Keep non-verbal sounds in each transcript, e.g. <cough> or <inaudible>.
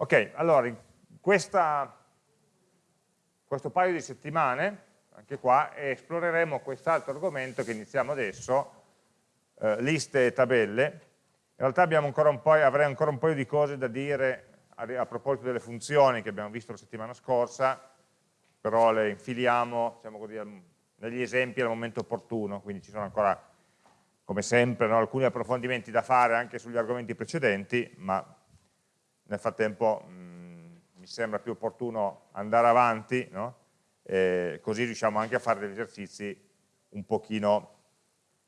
Ok, allora, questa, questo paio di settimane, anche qua, esploreremo quest'altro argomento che iniziamo adesso, eh, liste e tabelle. In realtà ancora avrei ancora un paio di cose da dire a, a proposito delle funzioni che abbiamo visto la settimana scorsa, però le infiliamo diciamo così, negli esempi al momento opportuno, quindi ci sono ancora, come sempre, no, alcuni approfondimenti da fare anche sugli argomenti precedenti, ma nel frattempo mh, mm, mi sembra più opportuno andare avanti, no? così riusciamo anche a fare degli esercizi un pochino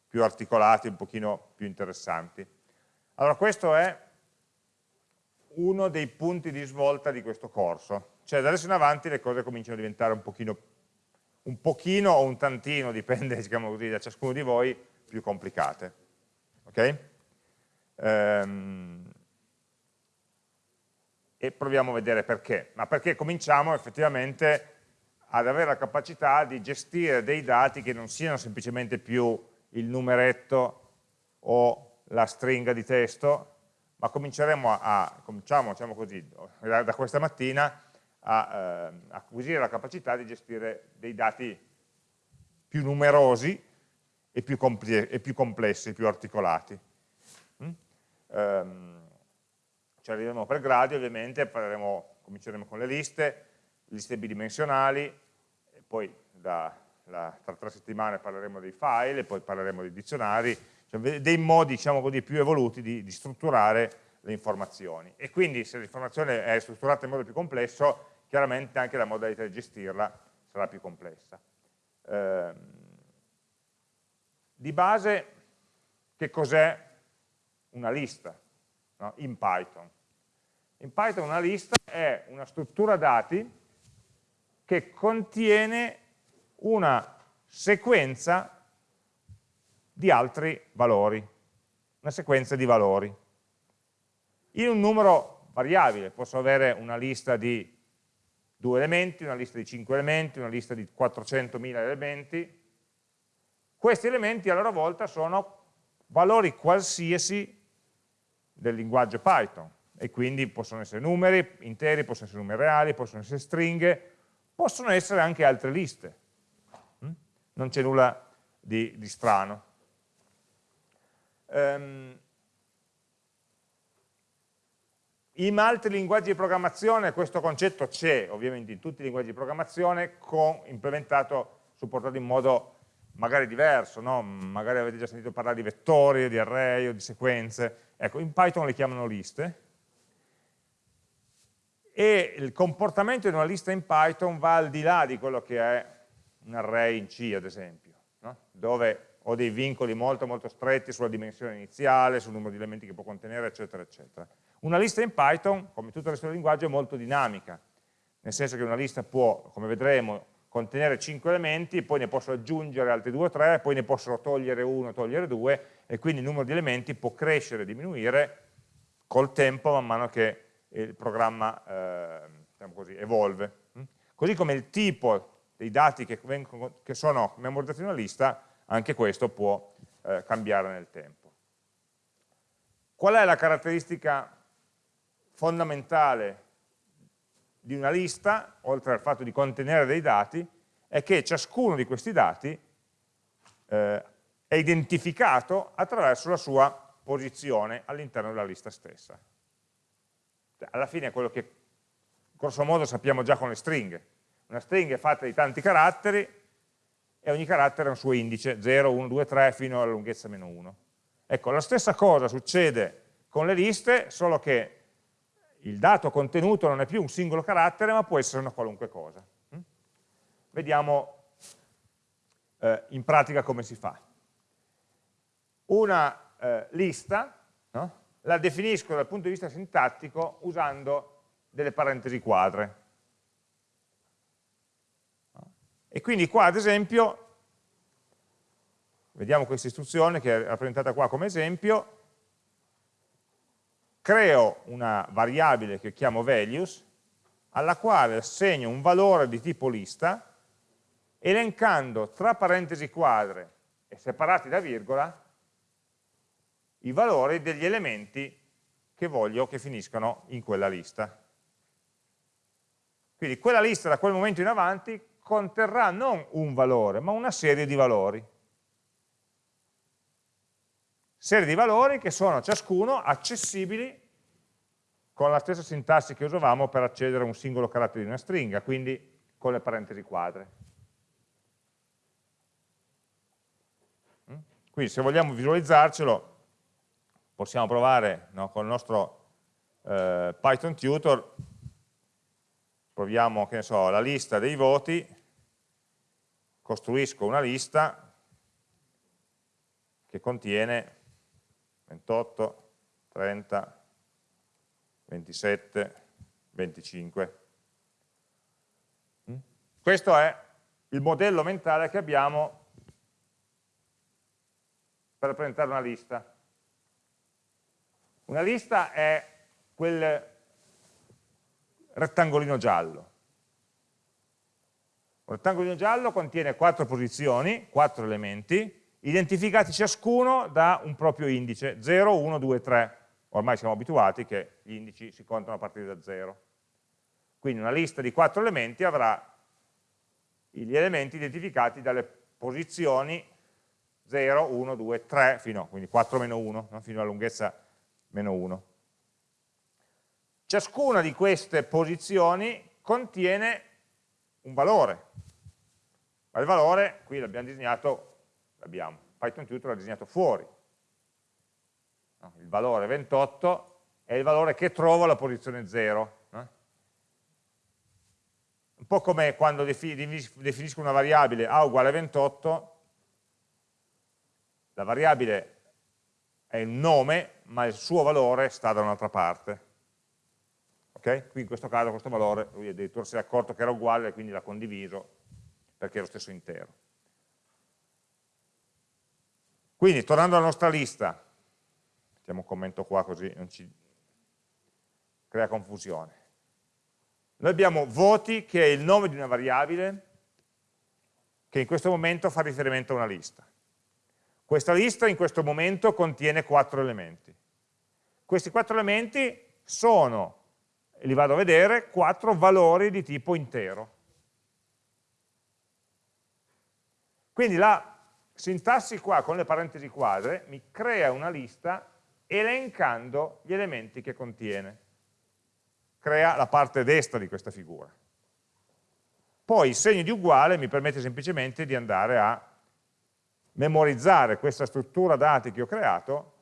più articolati, un pochino più interessanti. Allora questo è uno dei punti di svolta di questo corso, cioè da adesso in avanti le cose cominciano a diventare un pochino, un pochino o un tantino, <laughs> dipende diciamo così, da ciascuno di voi, più complicate. Ok? Ehm, e proviamo a vedere perché. Ma perché cominciamo effettivamente ad avere la capacità di gestire dei dati che non siano semplicemente più il numeretto o la stringa di testo, ma cominceremo a, cominciamo diciamo così, da, da, questa mattina a eh, acquisire la capacità di gestire dei dati più numerosi e più, e più complessi, più articolati. Mm? Um, ci arriveremo per gradi ovviamente, parleremo, cominceremo con le liste, liste bidimensionali, poi da, la, tra tre settimane parleremo dei file, poi parleremo dei dizionari, cioè dei modi diciamo così, più evoluti di, di, strutturare le informazioni. E quindi se l'informazione è strutturata in modo più complesso, chiaramente anche la modalità di gestirla sarà più complessa. Eh, di base, che cos'è una lista no? in Python? In Python una lista è una struttura dati che contiene una sequenza di altri valori, una sequenza di valori. In un numero variabile, posso avere una lista di due elementi, una lista di cinque elementi, una lista di 400.000 elementi. Questi elementi a loro volta sono valori qualsiasi del linguaggio Python e quindi possono essere numeri interi, possono essere numeri reali, possono essere stringhe, possono essere anche altre liste. Mm? Non c'è nulla di, di strano. Um, in altri linguaggi di programmazione questo concetto c'è, ovviamente in tutti i linguaggi di programmazione, con, implementato, supportato in modo magari diverso, no? magari avete già sentito parlare di vettori, di array o di sequenze, ecco, in Python le chiamano liste, e il comportamento di una lista in Python va al di là di quello che è un array in C, ad esempio, no? dove ho dei vincoli molto molto stretti sulla dimensione iniziale, sul numero di elementi che può contenere, eccetera, eccetera. Una lista in Python, come tutto il resto del linguaggio, è molto dinamica, nel senso che una lista può, come vedremo, contenere 5 elementi, poi ne posso aggiungere altri 2 o 3, poi ne posso togliere uno, togliere due, e quindi il numero di elementi può crescere e diminuire col tempo man mano che il programma eh, diciamo così, evolve. Così come il tipo dei dati che, vengono, che sono memorizzati in una lista anche questo può eh, cambiare nel tempo. Qual è la caratteristica fondamentale di una lista, oltre al fatto di contenere dei dati, è che ciascuno di questi dati eh, è identificato attraverso la sua posizione all'interno della lista stessa. Alla fine è quello che grosso modo sappiamo già con le stringhe. Una stringa è fatta di tanti caratteri, e ogni carattere ha un suo indice, 0, 1, 2, 3 fino alla lunghezza meno 1. Ecco, la stessa cosa succede con le liste, solo che il dato contenuto non è più un singolo carattere, ma può essere una qualunque cosa. Mm? Vediamo eh, in pratica come si fa. Una eh, lista no? La definisco dal punto di vista sintattico usando delle parentesi quadre. E quindi qua ad esempio, vediamo questa istruzione che è rappresentata qua come esempio, creo una variabile che chiamo values, alla quale assegno un valore di tipo lista, elencando tra parentesi quadre e separati da virgola i valori degli elementi che voglio che finiscano in quella lista. Quindi quella lista da quel momento in avanti conterrà non un valore, ma una serie di valori. Serie di valori che sono ciascuno accessibili con la stessa sintassi che usavamo per accedere a un singolo carattere di una stringa, quindi con le parentesi quadre. Mm? Quindi se vogliamo visualizzarcelo, possiamo provare no, con il nostro eh, Python Tutor, proviamo, so, la lista dei voti, costruisco una lista che contiene 28, 30, 27, 25. Mm? Questo è il modello mentale che abbiamo per rappresentare una lista. Una lista è quel rettangolino giallo. Un rettangolino giallo contiene quattro posizioni, quattro elementi, identificati ciascuno da un proprio indice, 0, 1, 2, 3 ormai siamo abituati che gli indici si contano a partire da 0. Quindi una lista di quattro elementi avrà gli elementi identificati dalle posizioni 0, 1, 2, 3, fino, quindi 4 meno 1, no? fino alla lunghezza meno 1. Ciascuna di queste posizioni contiene un valore, ma il valore qui l'abbiamo disegnato, l'abbiamo, Python Tutor l'ha disegnato fuori, il valore 28 è il valore che trovo alla posizione 0. No? Un po' come quando definisco una variabile a uguale 28, la variabile è il nome, ma il suo valore sta da un'altra parte. Okay? Qui in questo caso questo valore, lui addirittura si è accorto che era uguale e quindi l'ha condiviso perché è lo stesso intero. Quindi, tornando alla nostra lista, mettiamo un commento qua così non ci crea confusione. Noi abbiamo voti che è il nome di una variabile che in questo momento fa riferimento a una lista. Questa lista in questo momento contiene quattro elementi. Questi quattro elementi sono, li vado a vedere, quattro valori di tipo intero. Quindi la sintassi qua con le parentesi quadre mi crea una lista elencando gli elementi che contiene. Crea la parte destra di questa figura. Poi il segno di uguale mi permette semplicemente di andare a memorizzare questa struttura dati che ho creato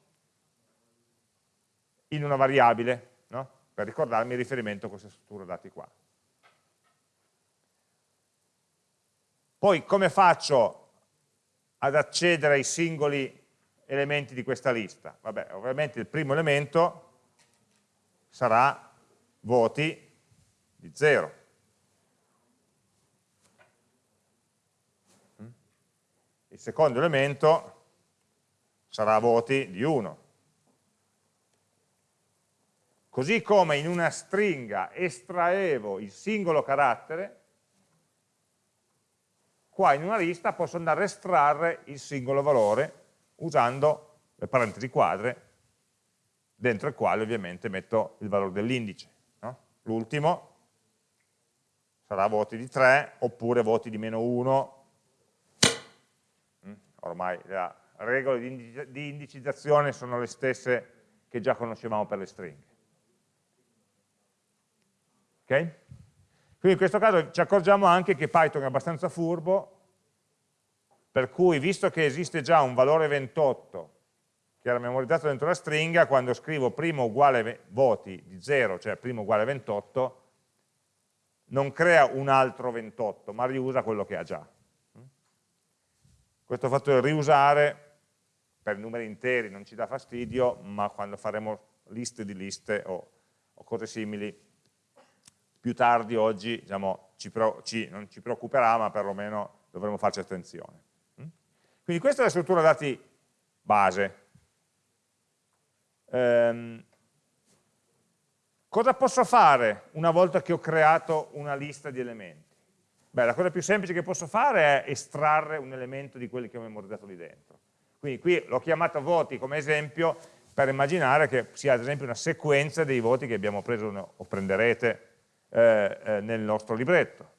in una variabile, no? per ricordarmi il riferimento a questa struttura dati qua. Poi come faccio ad accedere ai singoli elementi di questa lista? Vabbè, ovviamente il primo elemento sarà voti di 0. Il secondo elemento sarà voti di 1. Così come in una stringa estraevo il singolo carattere, qua in una lista posso andare a estrarre il singolo valore usando le parentesi quadre, dentro il quale ovviamente metto il valore dell'indice. No? L'ultimo sarà voti di 3 oppure voti di meno 1. Mm? Ormai le regole di indicizzazione sono le stesse che già conoscevamo per le stringhe. Ok? Quindi in questo caso ci accorgiamo anche che Python è abbastanza furbo per cui visto che esiste già un valore 28 che era memorizzato dentro la stringa, quando scrivo primo uguale voti di 0, cioè primo uguale 28, non crea un altro 28, ma riusa quello che ha già. Questo fatto di riusare per numeri interi non ci dà fastidio, ma quando faremo liste di liste o, o cose simili, più tardi oggi diciamo, ci, ci, non ci preoccuperà, ma perlomeno dovremo farci attenzione. Quindi questa è la struttura dati base. Ehm, cosa posso fare una volta che ho creato una lista di elementi? Beh, la cosa più semplice che posso fare è estrarre un elemento di quelli che ho memorizzato lì dentro. Quindi qui l'ho chiamato voti come esempio per immaginare che sia ad esempio una sequenza dei voti che abbiamo preso o prenderete eh, eh, nel nostro libretto.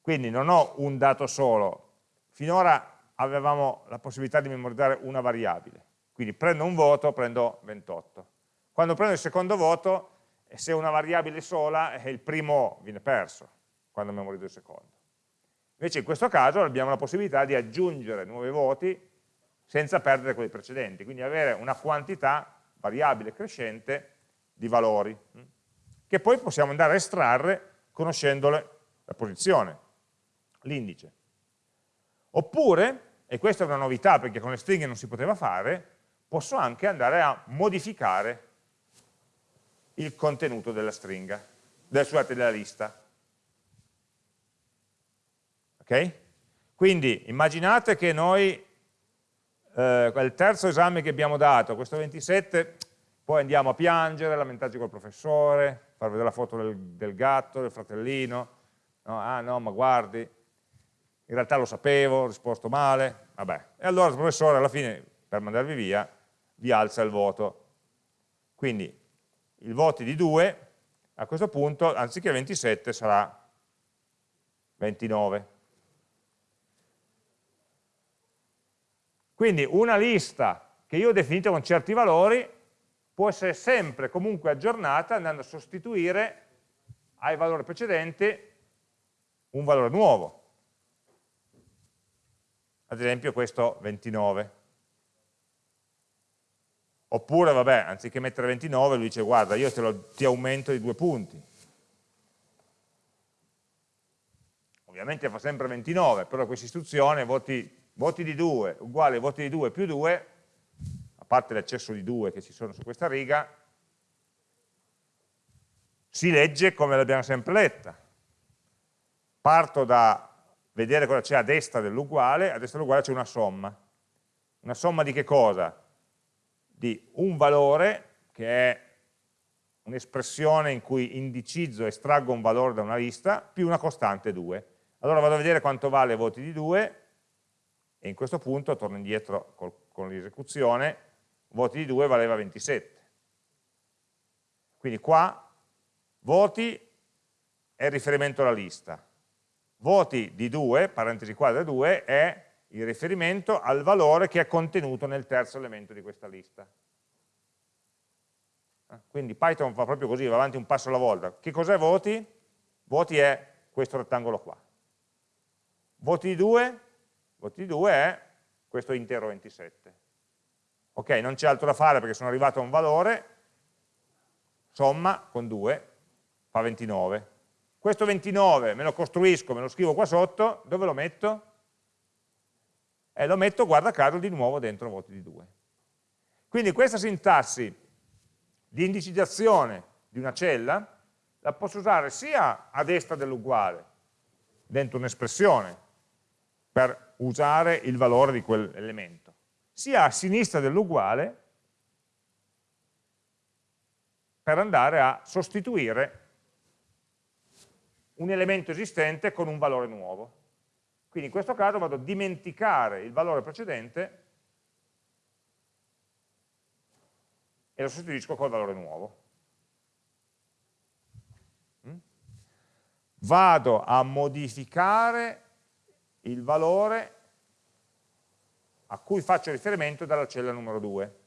Quindi non ho un dato solo, finora avevamo la possibilità di memorizzare una variabile, quindi prendo un voto, prendo 28. Quando prendo il secondo voto, se è una variabile sola, il primo viene perso quando memorizzo il secondo. Invece in questo caso abbiamo la possibilità di aggiungere nuovi voti senza perdere quelli precedenti, quindi avere una quantità variabile crescente di valori, che poi possiamo andare a estrarre conoscendole la posizione, l'indice. Oppure, e questa è una novità perché con le stringhe non si poteva fare, posso anche andare a modificare il contenuto della stringa, del, scusate, della lista. Ok? Quindi immaginate che noi eh, il terzo esame che abbiamo dato, questo 27, poi andiamo a piangere, lamentarci col professore, far vedere la foto del, del gatto, del fratellino, no, ah no, ma guardi, in realtà lo sapevo, ho risposto male, vabbè. E allora il professore alla fine, per mandarvi via, vi alza il voto. Quindi i voti di 2, a questo punto, anziché 27, sarà 29. Quindi una lista che io ho definito con certi valori può essere sempre comunque aggiornata andando a sostituire ai valori precedenti un valore nuovo. Ad esempio questo 29. Oppure, vabbè, anziché mettere 29, lui dice, guarda, io lo, ti aumento di due punti. Ovviamente fa sempre 29, però questa istruzione voti voti di 2 uguale voti di 2 più 2, a parte l'eccesso di 2 che ci sono su questa riga, si legge come l'abbiamo sempre letta. Parto da vedere cosa c'è a destra dell'uguale, a destra dell'uguale c'è una somma. Una somma di che cosa? Di un valore, che è un'espressione in cui indicizzo estraggo un valore da una lista, più una costante 2. Allora vado a vedere quanto vale voti di 2, e in questo punto torno indietro col, con l'esecuzione, voti di 2 valeva 27. Quindi qua voti è il riferimento alla lista, voti di 2, parentesi quadra 2, è il riferimento al valore che è contenuto nel terzo elemento di questa lista. Quindi Python fa proprio così, va avanti un passo alla volta. Che cos'è voti? Voti è questo rettangolo qua. Voti di 2 voti di 2 è questo intero 27. Ok, non c'è altro da fare perché sono arrivato a un valore, somma con 2 fa 29. Questo 29 me lo costruisco, me lo scrivo qua sotto, dove lo metto? E lo metto, guarda caso, di nuovo dentro voti di 2. Quindi questa sintassi di indicizzazione di una cella la posso usare sia a destra dell'uguale, dentro un'espressione, per usare il valore di quell'elemento, sia a sinistra dell'uguale per andare a sostituire un elemento esistente con un valore nuovo. Quindi in questo caso vado a dimenticare il valore precedente e lo sostituisco col valore nuovo. Mm? Vado a modificare il valore a cui faccio riferimento dalla cella numero 2.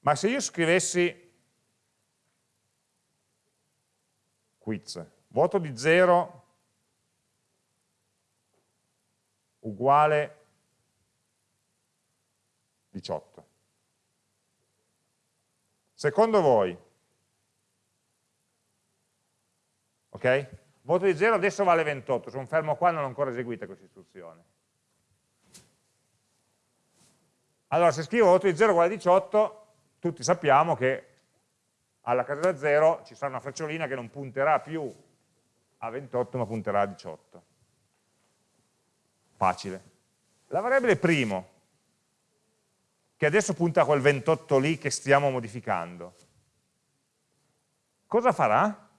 Ma se io scrivessi quiz, voto di 0 uguale 18. Secondo voi, ok? Voto di 0 adesso vale 28, sono fermo qua, non ho ancora eseguita questa istruzione. Allora, se scrivo voto di 0 uguale 18, tutti sappiamo che alla casella 0 ci sarà una frecciolina che non punterà più a 28, ma punterà a 18. Facile. La variabile primo, che adesso punta a quel 28 lì che stiamo modificando, cosa farà?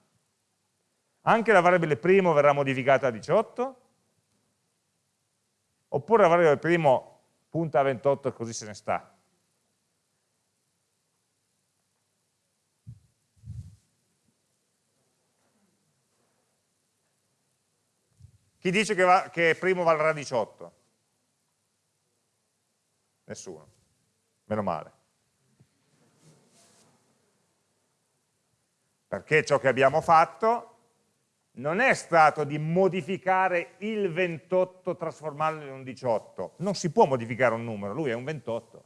anche la variabile primo verrà modificata a 18, oppure la variabile primo punta a 28 e così se ne sta. Chi dice che, va, che primo valrà 18? Nessuno, meno male. Perché ciò che abbiamo fatto non è stato di modificare il 28 trasformarlo in un 18. Non si può modificare un numero, lui è un 28.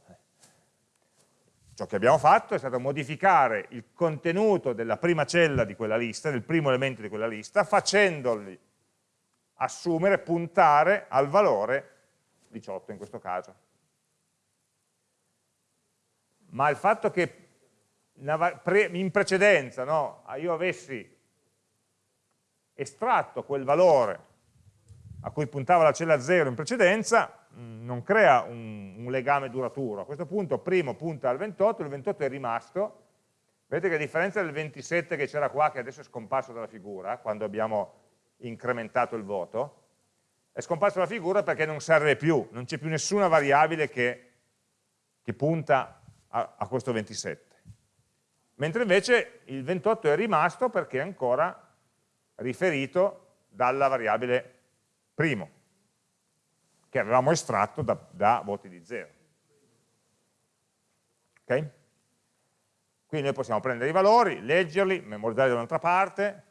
Ciò che abbiamo fatto è stato modificare il contenuto della prima cella di quella lista, del primo elemento di quella lista, facendoli assumere, puntare al valore 18 in questo caso. Ma il fatto che in precedenza no, io avessi estratto quel valore a cui puntava la cella 0 in precedenza, Mm, non crea un, un, legame duraturo. A questo punto primo punta al 28, il 28 è rimasto, vedete che a differenza del 27 che c'era qua, che adesso è scomparso dalla figura, quando abbiamo incrementato il voto, è scomparso dalla figura perché non serve più, non c'è più nessuna variabile che, che punta a, a questo 27. Mentre invece il 28 è rimasto perché ancora riferito dalla variabile primo che avevamo estratto da, da voti di 0. Ok? Quindi noi possiamo prendere i valori, leggerli, memorizzarli da un'altra parte,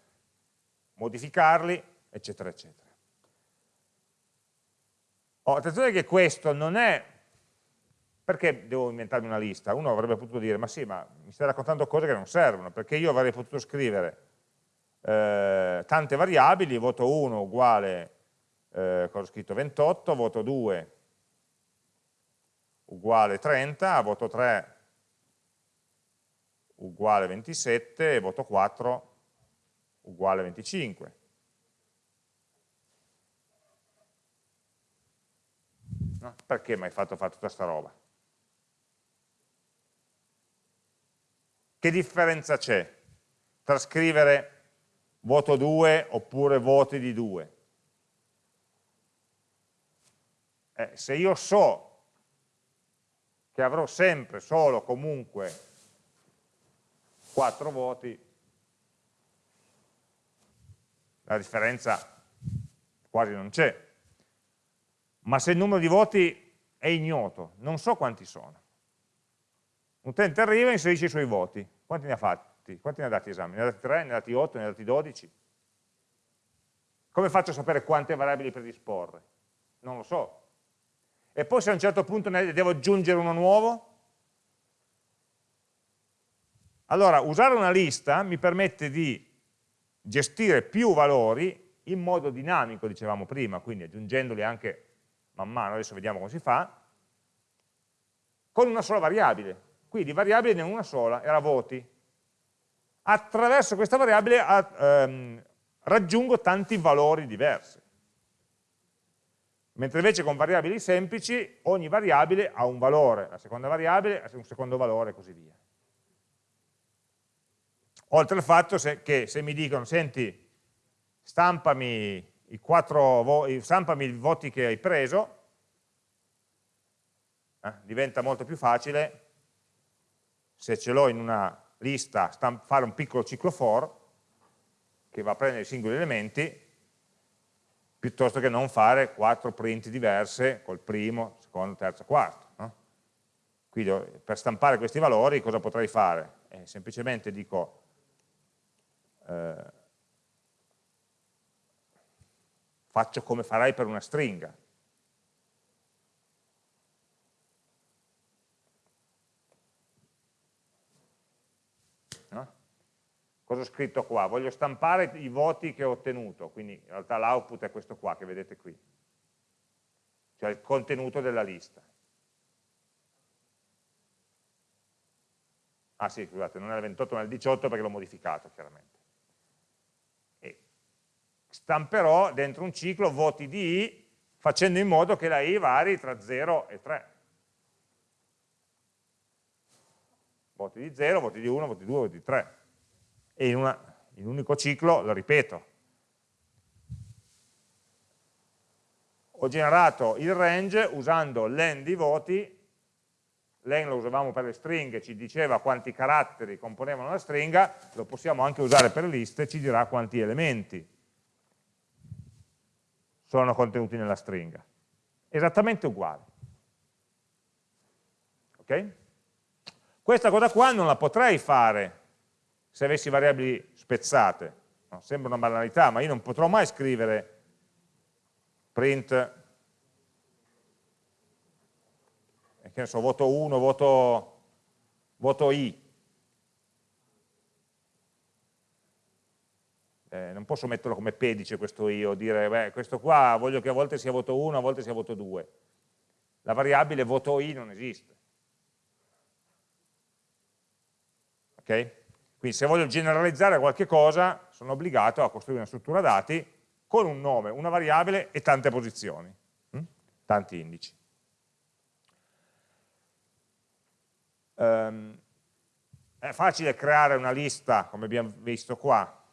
modificarli, eccetera, eccetera. Oh, attenzione che questo non è... Perché devo inventarmi una lista? Uno avrebbe potuto dire, ma sì, ma mi stai raccontando cose che non servono, perché io avrei potuto scrivere eh, tante variabili, voto 1 uguale eh, cosa ho scritto 28, voto 2 uguale 30, voto 3 uguale 27 e voto 4 uguale 25. No? Perché mi hai fatto fare tutta questa roba? Che differenza c'è tra scrivere voto 2 oppure voti di 2? eh, se io so che avrò sempre solo comunque 4 voti, la differenza quasi non c'è. Ma se il numero di voti è ignoto, non so quanti sono. Un utente arriva e inserisce i suoi voti. Quanti ne ha fatti? Quanti ne ha dati esami? Ne ha dati 3, ne ha dati 8, ne ha dati 12? Come faccio a sapere quante variabili predisporre? Non lo so e poi se a un certo punto ne devo aggiungere uno nuovo? Allora, usare una lista mi permette di gestire più valori in modo dinamico, dicevamo prima, quindi aggiungendoli anche man mano, adesso vediamo come si fa, con una sola variabile. Qui di variabile ne una sola, era voti. Attraverso questa variabile ehm, raggiungo tanti valori diversi mentre invece con variabili semplici ogni variabile ha un valore, la seconda variabile ha un secondo valore e così via. Oltre al fatto che se mi dicono, senti, stampami i, quattro, stampami i voti che hai preso, eh, diventa molto più facile, se ce l'ho in una lista, fare un piccolo ciclo for, che va a prendere i singoli elementi, piuttosto che non fare quattro print diverse col primo, secondo, terzo, quarto. No? Quindi per stampare questi valori cosa potrei fare? Eh, semplicemente dico eh, faccio come farai per una stringa. Cosa ho scritto qua? Voglio stampare i voti che ho ottenuto, quindi in realtà l'output è questo qua che vedete qui, cioè il contenuto della lista. Ah sì, scusate, non è il 28 ma è il 18 perché l'ho modificato chiaramente. E stamperò dentro un ciclo voti di i facendo in modo che la i vari tra 0 e 3. Voti di 0, voti di 1, voti di 2, voti di 3 e in, una, in un unico ciclo lo ripeto. Ho generato il range usando len di voti, len lo usavamo per le stringhe, ci diceva quanti caratteri componevano la stringa, lo possiamo anche usare per le liste, ci dirà quanti elementi sono contenuti nella stringa. Esattamente uguale. Ok? Questa cosa qua non la potrei fare se avessi variabili spezzate. No, sembra una banalità, ma io non potrò mai scrivere print eh, che ne so, voto 1, voto, voto i. Eh, non posso metterlo come pedice questo i o dire, beh, questo qua voglio che a volte sia voto 1, a volte sia voto 2. La variabile voto i non esiste. Okay? Quindi se voglio generalizzare qualche cosa, sono obbligato a costruire una struttura dati con un nome, una variabile e tante posizioni, hm? tanti indici. Um, è facile creare una lista, come abbiamo visto qua,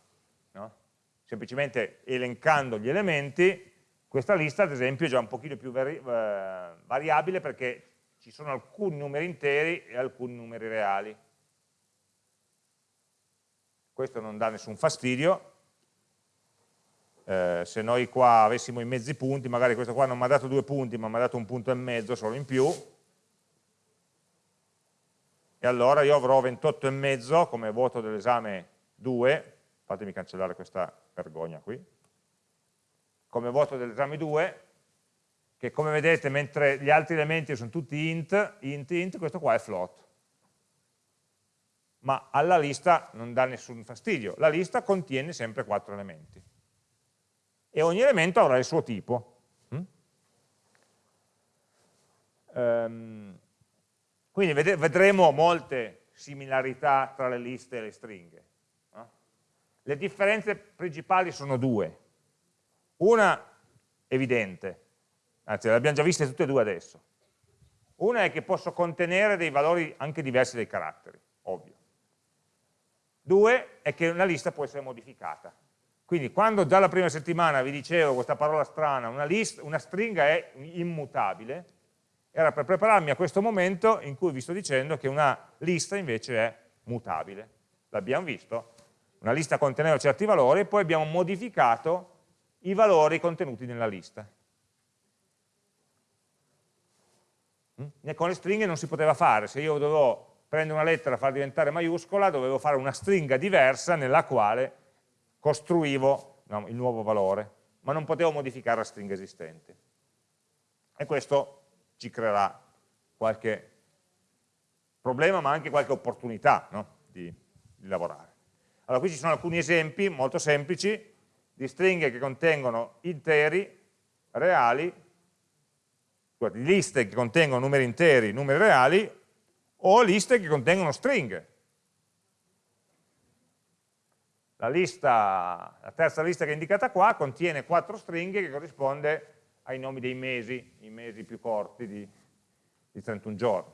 no? semplicemente elencando gli elementi, questa lista ad esempio è già un pochino più vari, eh, variabile perché ci sono alcuni numeri interi e alcuni numeri reali questo non dà nessun fastidio, eh, se noi qua avessimo i mezzi punti, magari questo qua non mi ha dato due punti, ma mi ha dato un punto e mezzo solo in più, e allora io avrò 28 e mezzo come voto dell'esame 2, fatemi cancellare questa vergogna qui, come voto dell'esame 2, che come vedete mentre gli altri elementi sono tutti int, int, int, questo qua è float ma alla lista non dà nessun fastidio. La lista contiene sempre quattro elementi. E ogni elemento avrà il suo tipo. Mm? Um, quindi vedremo molte similarità tra le liste e le stringhe. Le differenze principali sono due. Una evidente, anzi le abbiamo già viste tutte e due adesso. Una è che posso contenere dei valori anche diversi dai caratteri, ovvio. Due è che una lista può essere modificata. Quindi quando già la prima settimana vi dicevo questa parola strana, una, list, una stringa è immutabile, era per prepararmi a questo momento in cui vi sto dicendo che una lista invece è mutabile. L'abbiamo visto? Una lista conteneva certi valori e poi abbiamo modificato i valori contenuti nella lista. Mm? Con le stringhe non si poteva fare, se io dovevo prendere una lettera farla diventare maiuscola, dovevo fare una stringa diversa nella quale costruivo no, il nuovo valore, ma non potevo modificare la stringa esistente. E questo ci creerà qualche problema, ma anche qualche opportunità no? di, di lavorare. Allora, qui ci sono alcuni esempi molto semplici di stringhe che contengono interi, reali, di liste che contengono numeri interi, numeri reali, o liste che contengono stringhe. La, lista, la terza lista che è indicata qua contiene quattro stringhe che corrisponde ai nomi dei mesi, i mesi più corti di, di 31 giorni.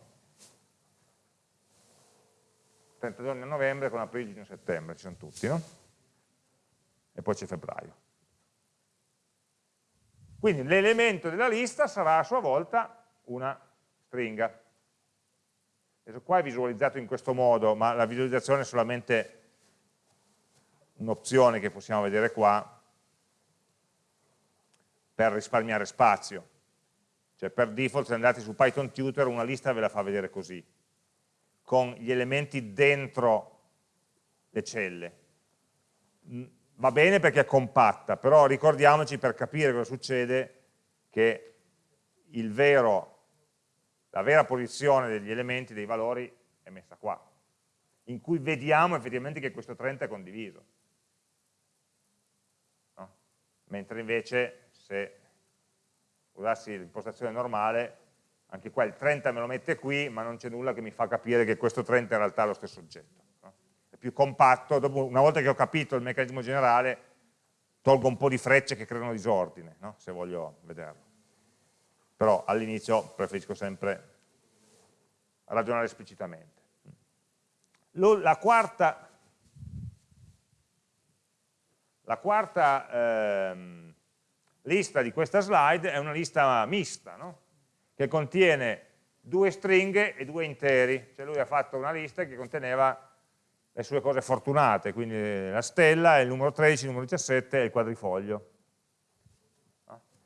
30 giorni a novembre con aprile, giugno, settembre, ci sono tutti, no? E poi c'è febbraio. Quindi l'elemento della lista sarà a sua volta una stringa. Adesso qua è visualizzato in questo modo, ma la visualizzazione è solamente un'opzione che possiamo vedere qua per risparmiare spazio. Cioè per default se andate su Python Tutor una lista ve la fa vedere così, con gli elementi dentro le celle. Mm, va bene perché è compatta, però ricordiamoci per capire cosa succede che il vero la vera posizione degli elementi, dei valori, è messa qua, in cui vediamo effettivamente che questo 30 è condiviso. No? Mentre invece se usassi l'impostazione normale, anche qua il 30 me lo mette qui, ma non c'è nulla che mi fa capire che questo 30 in realtà è lo stesso oggetto. No? È più compatto, dopo, una volta che ho capito il meccanismo generale, tolgo un po' di frecce che creano disordine, no? se voglio vederlo però all'inizio preferisco sempre ragionare esplicitamente. La quarta, la quarta ehm, lista di questa slide è una lista mista, no? che contiene due stringhe e due interi, cioè lui ha fatto una lista che conteneva le sue cose fortunate, quindi la stella, il numero 13, il numero 17 e il quadrifoglio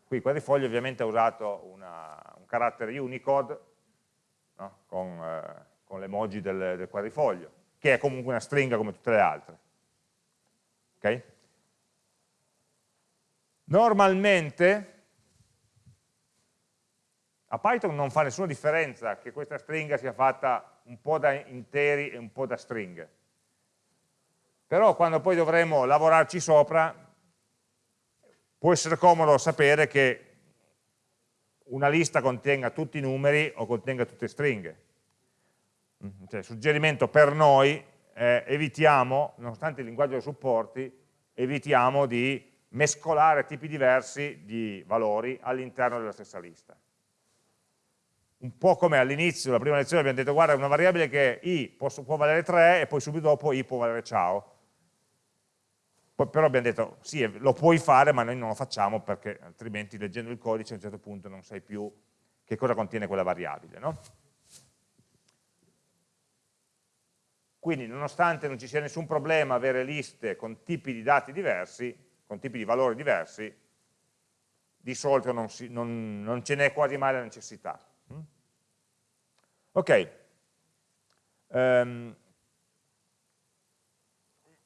qui quadrifoglio ovviamente ha usato una, un carattere Unicode no? con, eh, con l'emoji del, del quadrifoglio, che è comunque una stringa come tutte le altre. Okay? Normalmente a Python non fa nessuna differenza che questa stringa sia fatta un po' da interi e un po' da stringhe. Però quando poi dovremo lavorarci sopra, può essere comodo sapere che una lista contenga tutti i numeri o contenga tutte le stringhe. Cioè, il suggerimento per noi è evitiamo, nonostante il linguaggio lo supporti, evitiamo di mescolare tipi diversi di valori all'interno della stessa lista un po' come all'inizio, la prima lezione abbiamo detto guarda una variabile che i può valere 3 e poi subito dopo i può valere ciao. Poi, però abbiamo detto sì, lo puoi fare ma noi non lo facciamo perché altrimenti leggendo il codice a un certo punto non sai più che cosa contiene quella variabile. No? Quindi nonostante non ci sia nessun problema avere liste con tipi di dati diversi, con tipi di valori diversi, di solito non, non, non ce n'è quasi mai la necessità. Mm? Ok, um,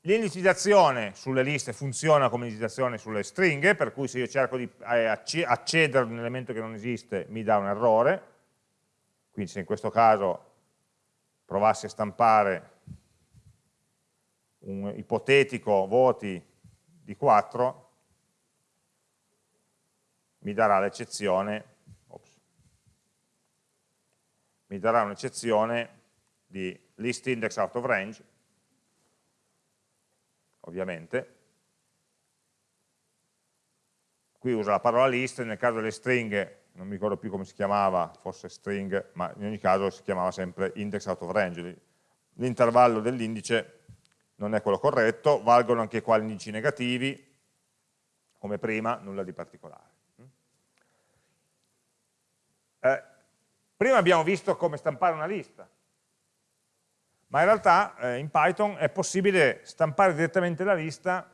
l'indicizzazione sulle liste funziona come indicizzazione sulle stringhe, per cui se io cerco di eh, accedere ad un elemento che non esiste mi dà un errore, quindi se in questo caso provassi a stampare un ipotetico voti di 4, mi darà l'eccezione mi darà un'eccezione di list index out of range, ovviamente. Qui usa la parola list, nel caso delle stringhe, non mi ricordo più come si chiamava, forse string, ma in ogni caso si chiamava sempre index out of range. L'intervallo dell'indice non è quello corretto, valgono anche qua gli indici negativi, come prima, nulla di particolare. Eh, Prima abbiamo visto come stampare una lista, ma in realtà eh, in Python è possibile stampare direttamente la lista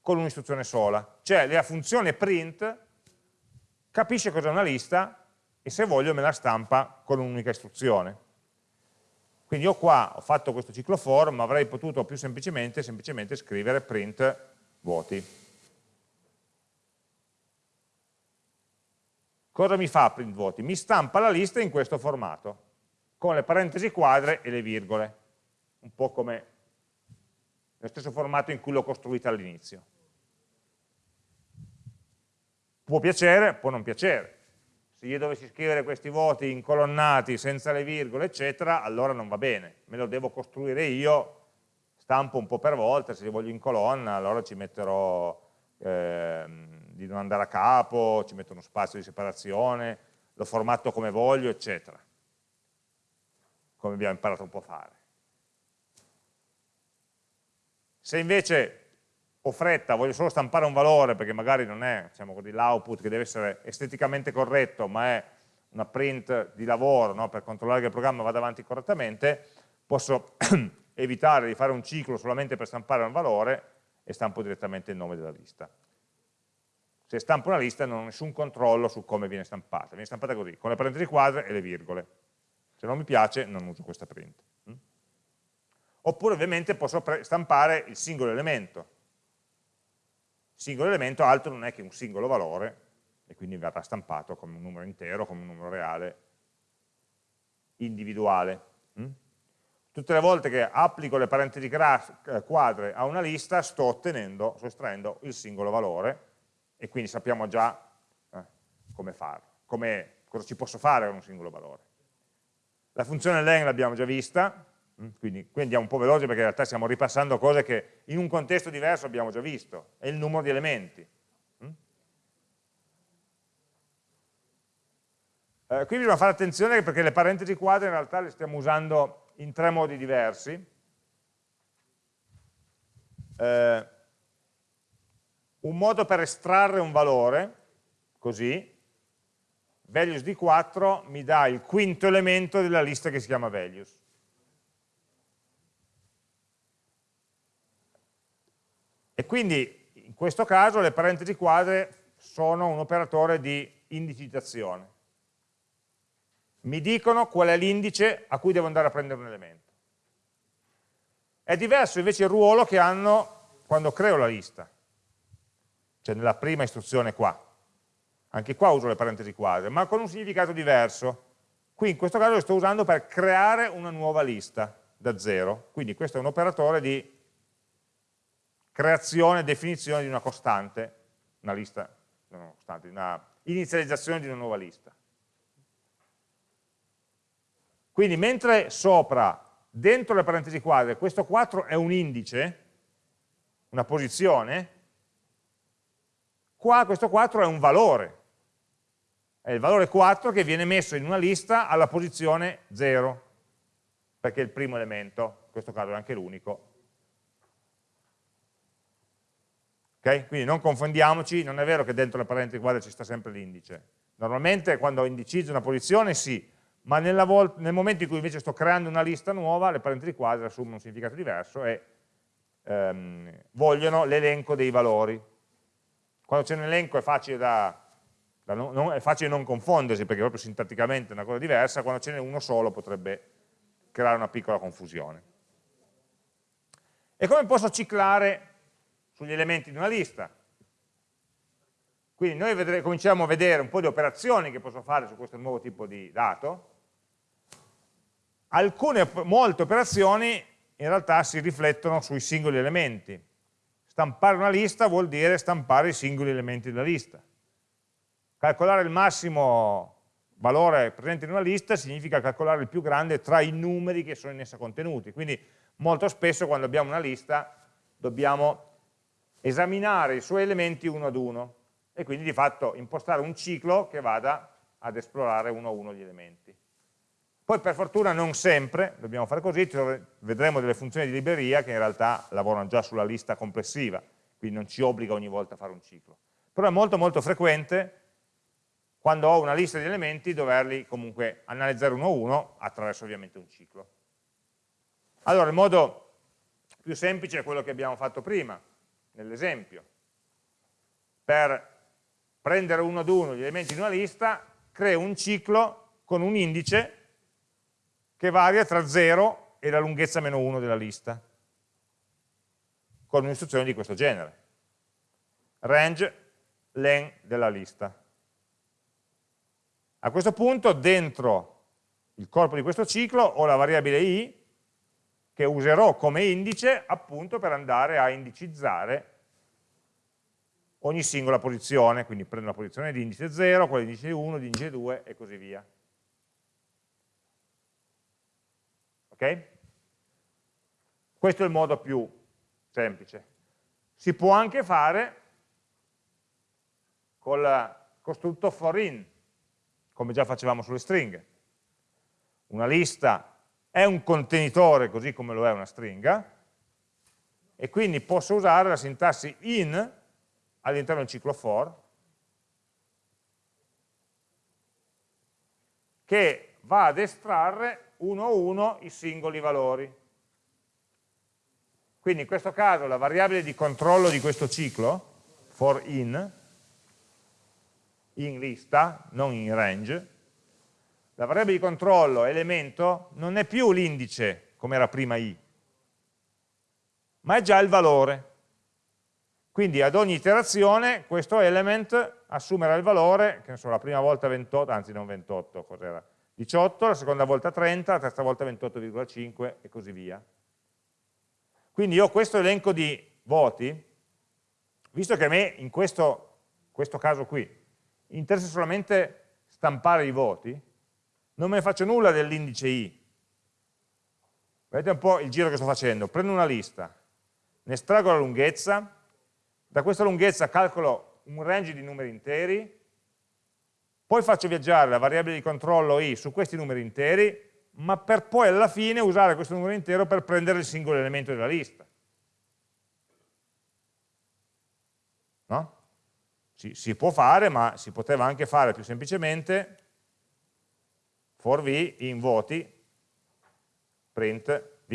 con un'istruzione sola. Cioè la funzione print capisce cos'è una lista e se voglio me la stampa con un'unica istruzione. Quindi io qua ho fatto questo ciclo for, ma avrei potuto più semplicemente, semplicemente scrivere print vuoti. Cosa mi fa print voti? Mi stampa la lista in questo formato, con le parentesi quadre e le virgole, un po' come nello stesso formato in cui l'ho costruita all'inizio. Può piacere, può non piacere. Se io dovessi scrivere questi voti incolonnati senza le virgole, eccetera, allora non va bene. Me lo devo costruire io, stampo un po' per volta, se li voglio in colonna, allora ci metterò... Ehm, di non andare a capo, ci metto uno spazio di separazione, lo formatto come voglio, eccetera. Come abbiamo imparato un po' a fare. Se invece ho fretta, voglio solo stampare un valore, perché magari non è diciamo l'output che deve essere esteticamente corretto, ma è una print di lavoro no? per controllare che il programma vada avanti correttamente, posso <clears throat> evitare di fare un ciclo solamente per stampare un valore e stampo direttamente il nome della lista se stampo una lista non ho nessun controllo su come viene stampata, viene stampata così, con le parentesi quadre e le virgole. Se non mi piace non uso questa print. Oppure ovviamente posso stampare il singolo elemento. Il singolo elemento altro non è che un singolo valore, e quindi verrà stampato come un numero intero, come un numero reale, individuale. Mm? Tutte le volte che applico le parentesi eh, quadre a una lista sto ottenendo, sto estraendo il singolo valore, e quindi sappiamo già eh, come farlo, come, cosa ci posso fare con un singolo valore. La funzione len l'abbiamo già vista, quindi qui andiamo un po' veloci perché in realtà stiamo ripassando cose che in un contesto diverso abbiamo già visto, è il numero di elementi. Mm? Eh, qui bisogna fare attenzione perché le parentesi quadre in realtà le stiamo usando in tre modi diversi. Eh, un modo per estrarre un valore, così, values di 4 mi dà il quinto elemento della lista che si chiama values. E quindi in questo caso le parentesi quadre sono un operatore di indicizzazione. Mi dicono qual è l'indice a cui devo andare a prendere un elemento. È diverso invece il ruolo che hanno quando creo la lista, cioè nella prima istruzione qua. Anche qua uso le parentesi quadre, ma con un significato diverso. Qui in questo caso lo sto usando per creare una nuova lista da zero. Quindi questo è un operatore di creazione e definizione di una costante, una lista, una costante, una inizializzazione di una nuova lista. Quindi mentre sopra, dentro le parentesi quadre, questo 4 è un indice, una posizione, qua questo 4 è un valore. È il valore 4 che viene messo in una lista alla posizione 0, perché è il primo elemento, in questo caso è anche l'unico. Okay? Quindi non confondiamoci, non è vero che dentro le parentesi quadre ci sta sempre l'indice. Normalmente quando indicizzo una posizione sì, ma nel momento in cui invece sto creando una lista nuova, le parentesi quadre assumono un significato diverso e ehm, vogliono l'elenco dei valori. Quando c'è un elenco è facile, da, da non, è facile non confondersi, perché proprio sintatticamente è una cosa diversa, quando ce n'è uno solo potrebbe creare una piccola confusione. E come posso ciclare sugli elementi di una lista? Quindi noi vedremo, cominciamo a vedere un po' di operazioni che posso fare su questo nuovo tipo di dato, alcune, molte operazioni in realtà si riflettono sui singoli elementi. Stampare una lista vuol dire stampare i singoli elementi della lista. Calcolare il massimo valore presente in una lista significa calcolare il più grande tra i numeri che sono in essa contenuti. Quindi molto spesso quando abbiamo una lista dobbiamo esaminare i suoi elementi uno ad uno e quindi di fatto impostare un ciclo che vada ad esplorare uno a uno gli elementi. Poi per fortuna non sempre dobbiamo fare così, vedremo delle funzioni di libreria che in realtà lavorano già sulla lista complessiva, quindi non ci obbliga ogni volta a fare un ciclo. Però è molto molto frequente, quando ho una lista di elementi, doverli comunque analizzare uno a uno attraverso ovviamente un ciclo. Allora il modo più semplice è quello che abbiamo fatto prima, nell'esempio. Per prendere uno ad uno gli elementi di una lista, creo un ciclo con un indice che varia tra 0 e la lunghezza meno 1 della lista, con un'istruzione di questo genere. Range len della lista. A questo punto dentro il corpo di questo ciclo ho la variabile i che userò come indice appunto per andare a indicizzare ogni singola posizione, quindi prendo la posizione di indice 0, quella di indice 1, di indice 2 e così via. ok? Questo è il modo più semplice. Si può anche fare col costrutto for in, come già facevamo sulle stringhe. Una lista è un contenitore così come lo è una stringa, e quindi posso usare la sintassi in all'interno del ciclo for, che va ad estrarre uno a uno i singoli valori. Quindi in questo caso la variabile di controllo di questo ciclo, for in, in lista, non in range, la variabile di controllo elemento non è più l'indice come era prima i, ma è già il valore. Quindi ad ogni iterazione questo element assumerà il valore, che ne so, la prima volta 28, anzi non 28, cos'era? 18, la seconda volta 30, la terza volta 28,5 e così via. Quindi io ho questo elenco di voti, visto che a me in questo, questo caso qui interessa solamente stampare i voti, non me ne faccio nulla dell'indice i. Vedete un po' il giro che sto facendo, prendo una lista, ne estraggo la lunghezza, da questa lunghezza calcolo un range di numeri interi, poi faccio viaggiare la variabile di controllo i su questi numeri interi, ma per poi alla fine usare questo numero intero per prendere il singolo elemento della lista. No? Si, si può fare, ma si poteva anche fare più semplicemente for v in voti print v.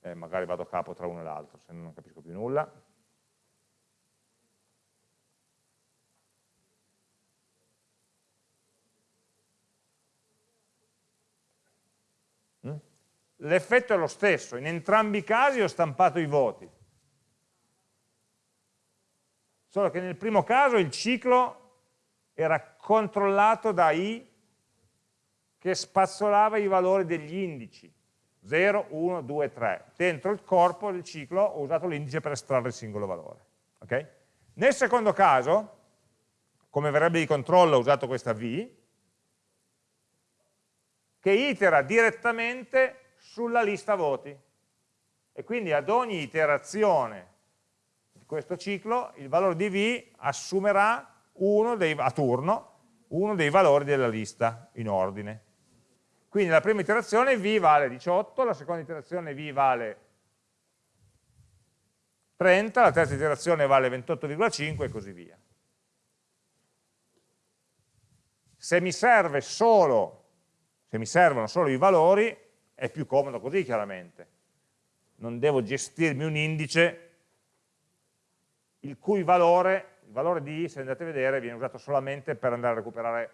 Eh, eh, magari vado a capo tra uno e l'altro, se no non capisco più nulla. Mm? L'effetto è lo stesso, in entrambi i casi ho stampato i voti. Solo che nel primo caso il ciclo era controllato da i che spazzolava i valori degli indici. 0, 1, 2, 3 dentro il corpo del ciclo ho usato l'indice per estrarre il singolo valore okay? nel secondo caso come variabile di controllo ho usato questa v che itera direttamente sulla lista voti. E quindi ad ogni iterazione questo ciclo il valore di v assumerà dei, a turno uno dei valori della lista in ordine quindi la prima iterazione v vale 18, la seconda iterazione v vale 30, la terza iterazione vale 28,5 e così via. Se mi, solo, se mi servono solo i valori, è più comodo così chiaramente. Non devo gestirmi un indice il cui valore, il valore di i, se andate a vedere, viene usato solamente per andare a recuperare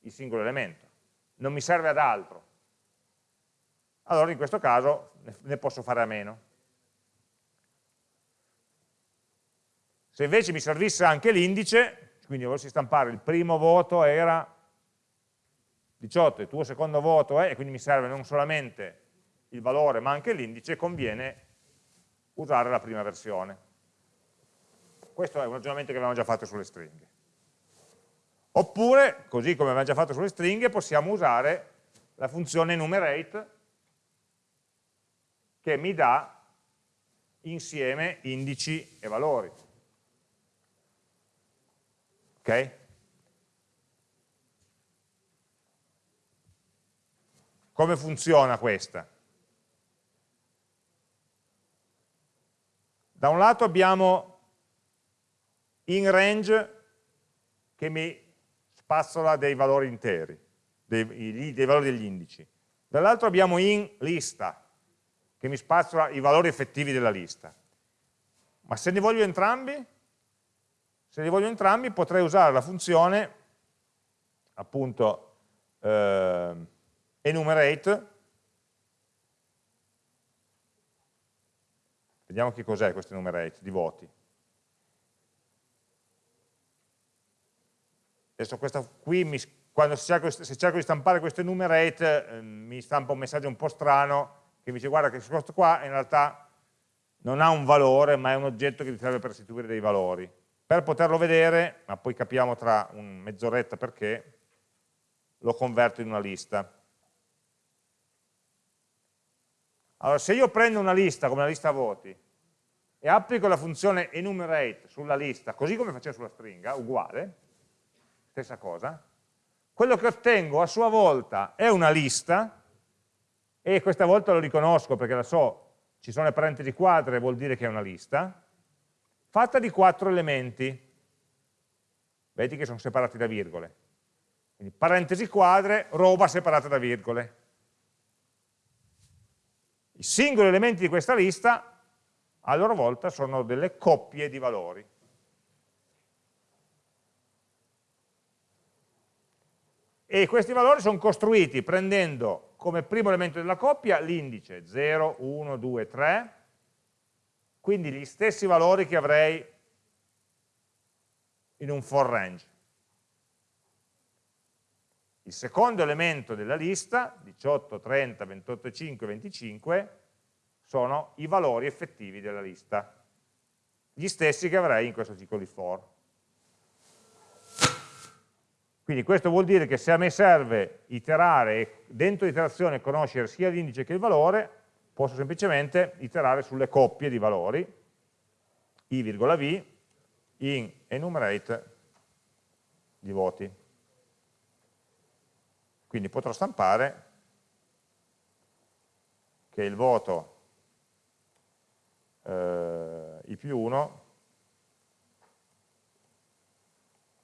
il singolo elemento non mi serve ad altro. Allora in questo caso ne posso fare a meno. Se invece mi servisse anche l'indice, quindi volessi stampare il primo voto era 18, il tuo secondo voto è, e quindi mi serve non solamente il valore ma anche l'indice, conviene usare la prima versione. Questo è un ragionamento che avevamo già fatto sulle stringhe. Oppure, così come abbiamo già fatto sulle stringhe, possiamo usare la funzione enumerate che mi dà insieme indici e valori. Ok? Come funziona questa? Da un lato abbiamo in range che mi spazzola dei valori interi, dei, dei valori degli indici. Dall'altro abbiamo in lista, che mi spazzola i valori effettivi della lista. Ma se ne voglio entrambi, se ne voglio entrambi potrei usare la funzione appunto eh, enumerate vediamo che cos'è questo enumerate di voti Adesso questa qui, mi, quando cerco, se cerco di stampare questo enumerate, eh, mi stampa un messaggio un po' strano che mi dice guarda che questo qua in realtà non ha un valore, ma è un oggetto che ti serve per restituire dei valori. Per poterlo vedere, ma poi capiamo tra mezz'oretta perché, lo converto in una lista. Allora, se io prendo una lista come la lista voti e applico la funzione enumerate sulla lista, così come facevo sulla stringa, uguale, stessa cosa, quello che ottengo a sua volta è una lista, e questa volta lo riconosco perché la so, ci sono le parentesi quadre, vuol dire che è una lista, fatta di quattro elementi, vedi che sono separati da virgole, quindi parentesi quadre, roba separata da virgole. I singoli elementi di questa lista a loro volta sono delle coppie di valori. E questi valori sono costruiti prendendo come primo elemento della coppia l'indice 0, 1, 2, 3, quindi gli stessi valori che avrei in un for range. Il secondo elemento della lista, 18, 30, 28, 5, 25, sono i valori effettivi della lista, gli stessi che avrei in questo ciclo di for. Quindi questo vuol dire che se a me serve iterare e dentro l'iterazione conoscere sia l'indice che il valore, posso semplicemente iterare sulle coppie di valori, i,v in enumerate di voti. Quindi potrò stampare che il voto eh, i più 1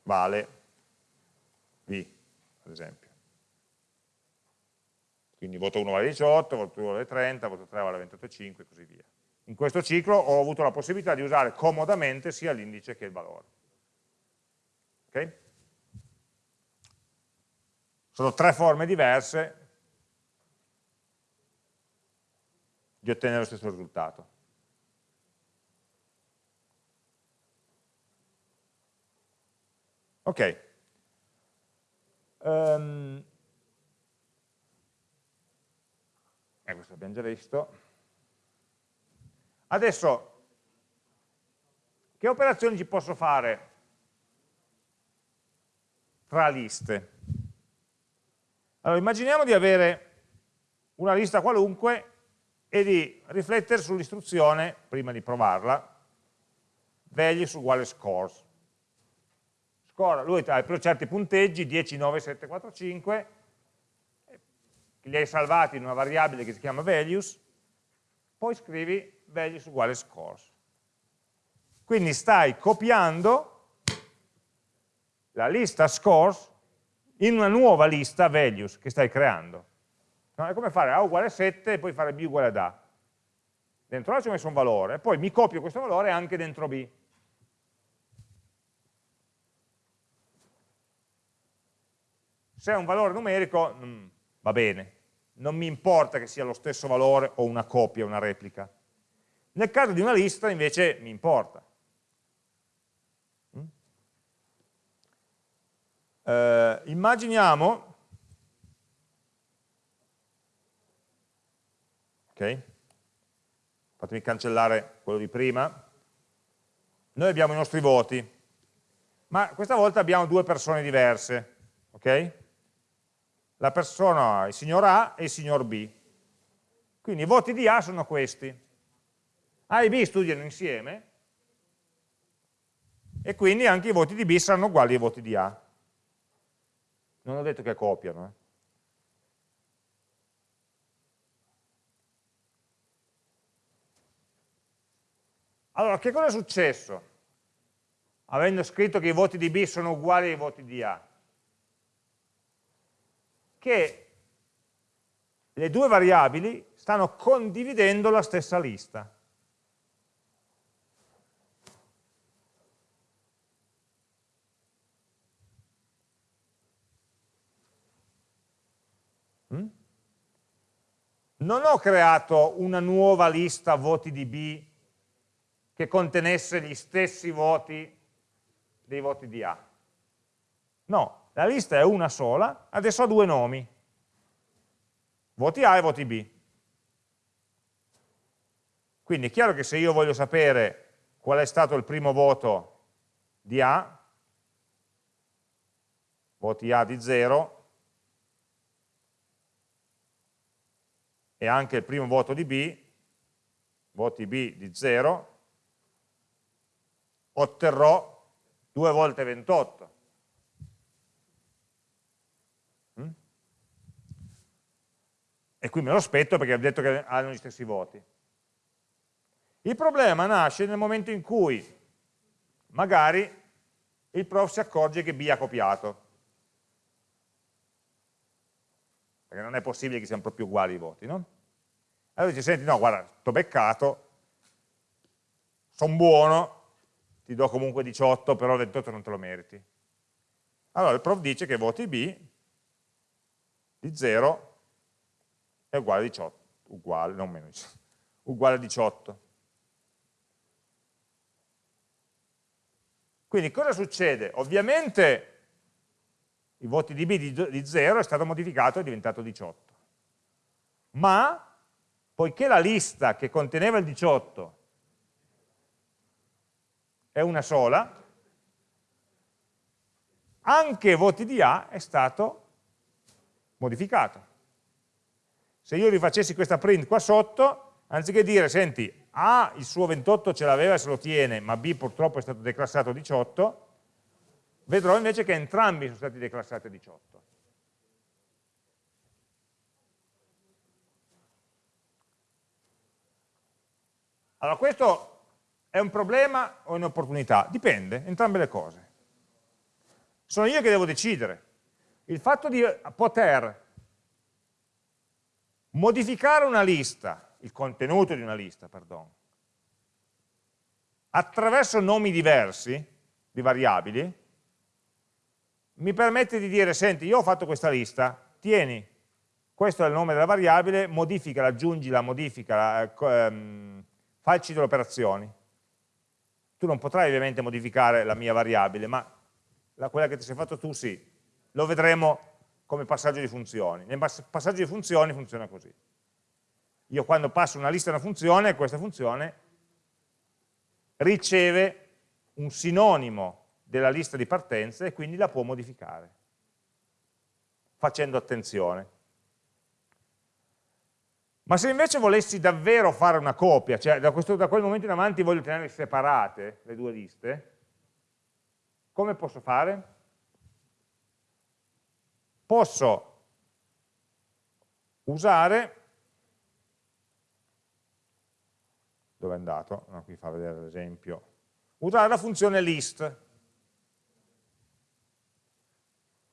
vale V, ad esempio. Quindi voto 1 vale 18, voto 2 vale 30, voto 3 vale 28,5 e così via. In questo ciclo ho avuto la possibilità di usare comodamente sia l'indice che il valore. Okay? Sono tre forme diverse di ottenere lo stesso risultato. Ok. Um, eh, questo l'abbiamo già visto. Adesso, che operazioni ci posso fare tra liste? Allora, immaginiamo di avere una lista qualunque e di riflettere sull'istruzione, prima di provarla, values uguale scores. Score, lui ha certi punteggi, 10, 9, 7, 4, 5, li hai salvati in una variabile che si chiama values, poi scrivi values uguale scores. Quindi stai copiando la lista scores in una nuova lista values che stai creando. No, è come fare A uguale 7 e poi fare B uguale ad A. Dentro A ci ho messo un valore, poi mi copio questo valore anche dentro B. Se è un valore numerico, mm, va bene, non mi importa che sia lo stesso valore o una copia, una replica. Nel caso di una lista invece mi importa. Mm? Eh, immaginiamo, ok, fatemi cancellare quello di prima, noi abbiamo i nostri voti, ma questa volta abbiamo due persone diverse, ok? La persona, il signor A e il signor B. Quindi i voti di A sono questi. A e B studiano insieme e quindi anche i voti di B saranno uguali ai voti di A. Non ho detto che copiano. Eh. Allora, che cosa è successo? Avendo scritto che i voti di B sono uguali ai voti di A. Che le due variabili stanno condividendo la stessa lista. Mm? Non ho creato una nuova lista voti di B che contenesse gli stessi voti dei voti di A. No, la lista è una sola, adesso ha due nomi, voti A e voti B. Quindi è chiaro che se io voglio sapere qual è stato il primo voto di A, voti A di 0, e anche il primo voto di B, voti B di 0, otterrò 2 volte 28. E qui me lo aspetto perché ho detto che hanno gli stessi voti. Il problema nasce nel momento in cui magari il prof si accorge che B ha copiato. perché non è possibile che siano proprio uguali i voti, no? Allora dice, senti, no, guarda, t'ho beccato, sono buono, ti do comunque 18, però 28 non te lo meriti. Allora il prof dice che voti B di 0 è uguale a 18, uguale, non meno, uguale a 18. Quindi cosa succede? Ovviamente i voti di B di 0 è stato modificato e è diventato 18. Ma, poiché la lista che conteneva il 18 è una sola, anche voti di A è stato modificato. Se io rifacessi questa print qua sotto, anziché dire, senti, A il suo 28 ce l'aveva e se lo tiene, ma B purtroppo è stato declassato a 18, vedrò invece che entrambi sono stati declassati a 18. Allora, questo è un problema o un'opportunità? Dipende, entrambe le cose. Sono io che devo decidere. Il fatto di poter modificare una lista, il contenuto di una lista, perdono, attraverso nomi diversi di variabili, mi permette di dire, senti, io ho fatto questa lista, tieni, questo è il nome della variabile, modificala, aggiungila, modificala, ehm, facci delle operazioni. Tu non potrai ovviamente modificare la mia variabile, ma la, quella che ti sei fatto tu sì. Lo vedremo come passaggio di funzioni. Nel passaggio di funzioni funziona così. Io quando passo una lista a una funzione, questa funzione riceve un sinonimo della lista di partenza e quindi la può modificare, facendo attenzione. Ma se invece volessi davvero fare una copia, cioè da, questo, da quel momento in avanti voglio tenere separate le due liste, come posso fare? Posso usare, dove è andato? No, qui fa vedere l'esempio, usare la funzione list.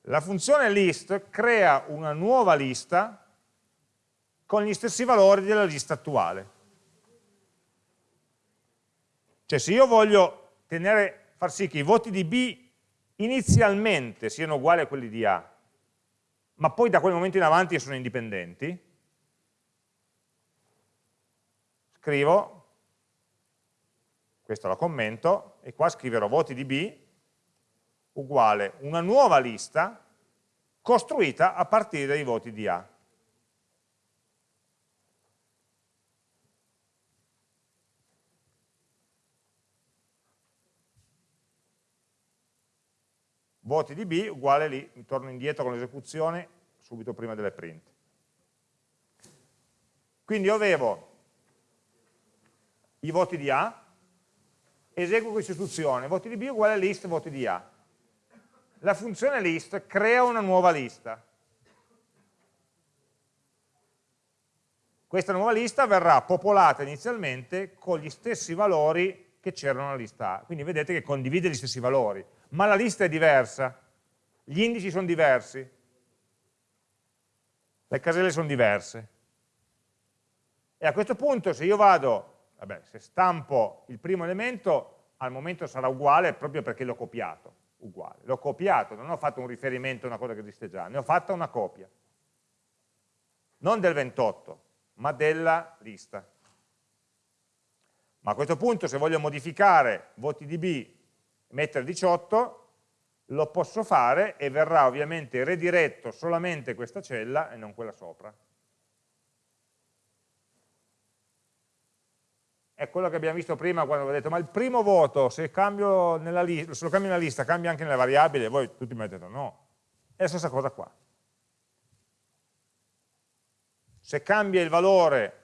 La funzione list crea una nuova lista con gli stessi valori della lista attuale. Cioè se io voglio tenere, far sì che i voti di B inizialmente siano uguali a quelli di A, ma poi da quel momento in avanti sono indipendenti, scrivo, questo lo commento, e qua scriverò voti di B uguale una nuova lista costruita a partire dai voti di A. voti di B uguale lì, torno indietro con l'esecuzione subito prima delle print. Quindi io avevo i voti di A, eseguo questa istruzione, voti di B uguale list voti di A. La funzione list crea una nuova lista. Questa nuova lista verrà popolata inizialmente con gli stessi valori che c'erano nella lista A. Quindi vedete che condivide gli stessi valori ma la lista è diversa, gli indici sono diversi, le caselle sono diverse. E a questo punto se io vado, vabbè, se stampo il primo elemento, al momento sarà uguale proprio perché l'ho copiato, uguale. L'ho copiato, non ho fatto un riferimento a una cosa che esiste già, ne ho fatta una copia. Non del 28, ma della lista. Ma a questo punto se voglio modificare voti di B mettere 18, lo posso fare e verrà ovviamente rediretto solamente questa cella e non quella sopra. È quello che abbiamo visto prima quando ho detto, ma il primo voto, se, se lo cambio nella lista, cambia anche nella variabile? Voi tutti mi avete detto no. È la stessa cosa qua. Se cambia il valore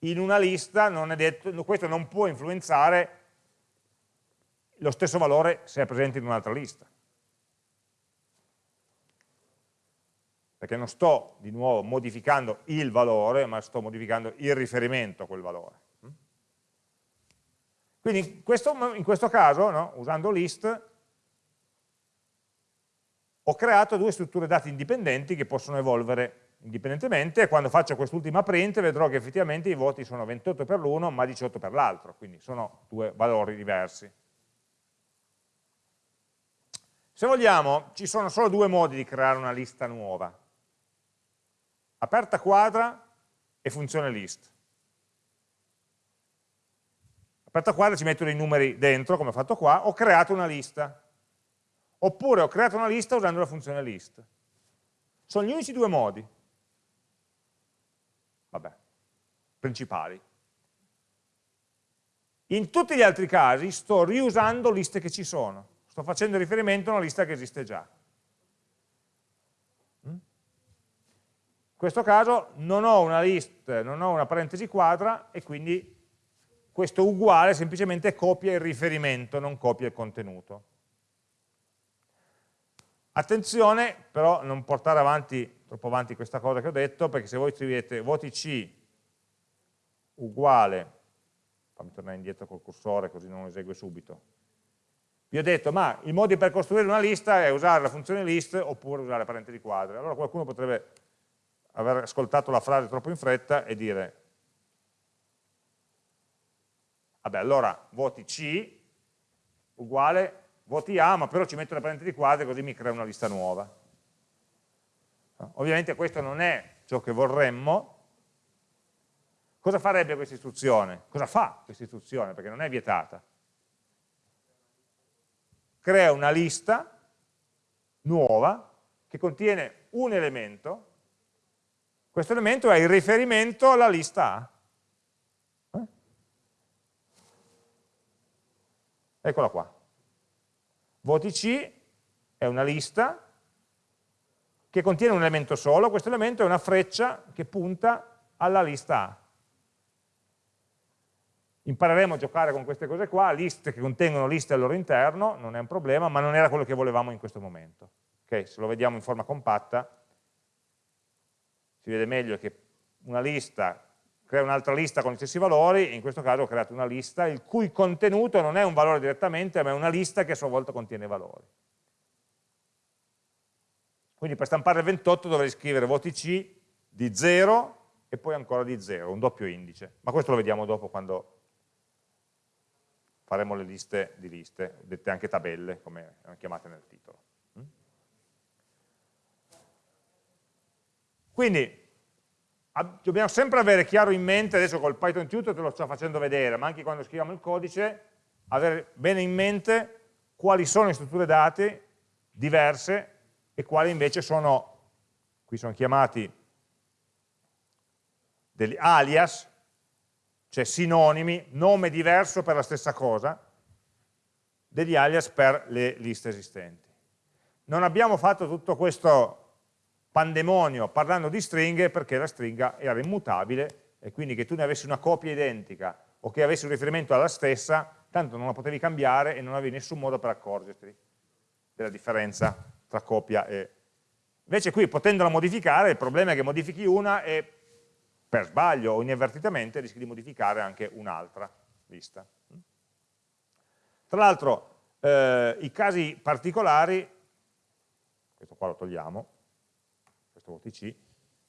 in una lista, non detto, questo non può influenzare lo stesso valore se è presente in un'altra lista. Perché non sto di nuovo modificando il valore, ma sto modificando il riferimento a quel valore. Quindi in questo, in questo caso, no, usando list, ho creato due strutture dati indipendenti che possono evolvere indipendentemente e quando faccio quest'ultima print vedrò che effettivamente i voti sono 28 per l'uno ma 18 per l'altro, quindi sono due valori diversi. Se vogliamo, ci sono solo due modi di creare una lista nuova. Aperta quadra e funzione list. Aperta quadra ci metto dei numeri dentro, come ho fatto qua, ho creato una lista. Oppure ho creato una lista usando la funzione list. Sono gli unici due modi. Vabbè, principali. In tutti gli altri casi sto riusando liste che ci sono sto facendo riferimento a una lista che esiste già. Mm? In questo caso non ho una list, non ho una parentesi quadra e quindi questo uguale semplicemente copia il riferimento, non copia il contenuto. Attenzione però non portare avanti, troppo avanti questa cosa che ho detto, perché se voi scrivete voti C uguale, fammi tornare indietro col cursore così non lo esegue subito, vi ho detto, ma i modi per costruire una lista è usare la funzione list oppure usare parentesi quadre. Allora qualcuno potrebbe aver ascoltato la frase troppo in fretta e dire vabbè allora voti C uguale voti A ma però ci metto le parentesi quadre così mi crea una lista nuova ovviamente questo non è ciò che vorremmo cosa farebbe questa istruzione? cosa fa questa istruzione? perché non è vietata crea una lista nuova che contiene un elemento, questo elemento è il riferimento alla lista A. Eh? Eccola qua. Voti C è una lista che contiene un elemento solo, questo elemento è una freccia che punta alla lista A. Impareremo a giocare con queste cose qua, liste che contengono liste al loro interno, non è un problema, ma non era quello che volevamo in questo momento. Okay? Se lo vediamo in forma compatta, si vede meglio che una lista crea un'altra lista con gli stessi valori, in questo caso ho creato una lista il cui contenuto non è un valore direttamente, ma è una lista che a sua volta contiene valori. Quindi per stampare il 28 dovrei scrivere voti C di 0 e poi ancora di 0, un doppio indice. Ma questo lo vediamo dopo quando faremo le liste di liste, dette anche tabelle, come chiamate nel titolo. Quindi dobbiamo sempre avere chiaro in mente, adesso col Python Tutor te lo sto facendo vedere, ma anche quando scriviamo il codice, avere bene in mente quali sono le strutture dati diverse e quali invece sono, qui sono chiamati degli alias, cioè sinonimi, nome diverso per la stessa cosa, degli alias per le liste esistenti. Non abbiamo fatto tutto questo pandemonio parlando di stringhe perché la stringa era immutabile e quindi che tu ne avessi una copia identica o che avessi un riferimento alla stessa, tanto non la potevi cambiare e non avevi nessun modo per accorgerti della differenza tra copia e... Invece qui potendola modificare, il problema è che modifichi una e per sbaglio o inavvertitamente rischi di modificare anche un'altra lista. Tra l'altro eh, i casi particolari, questo qua lo togliamo, questo OTC,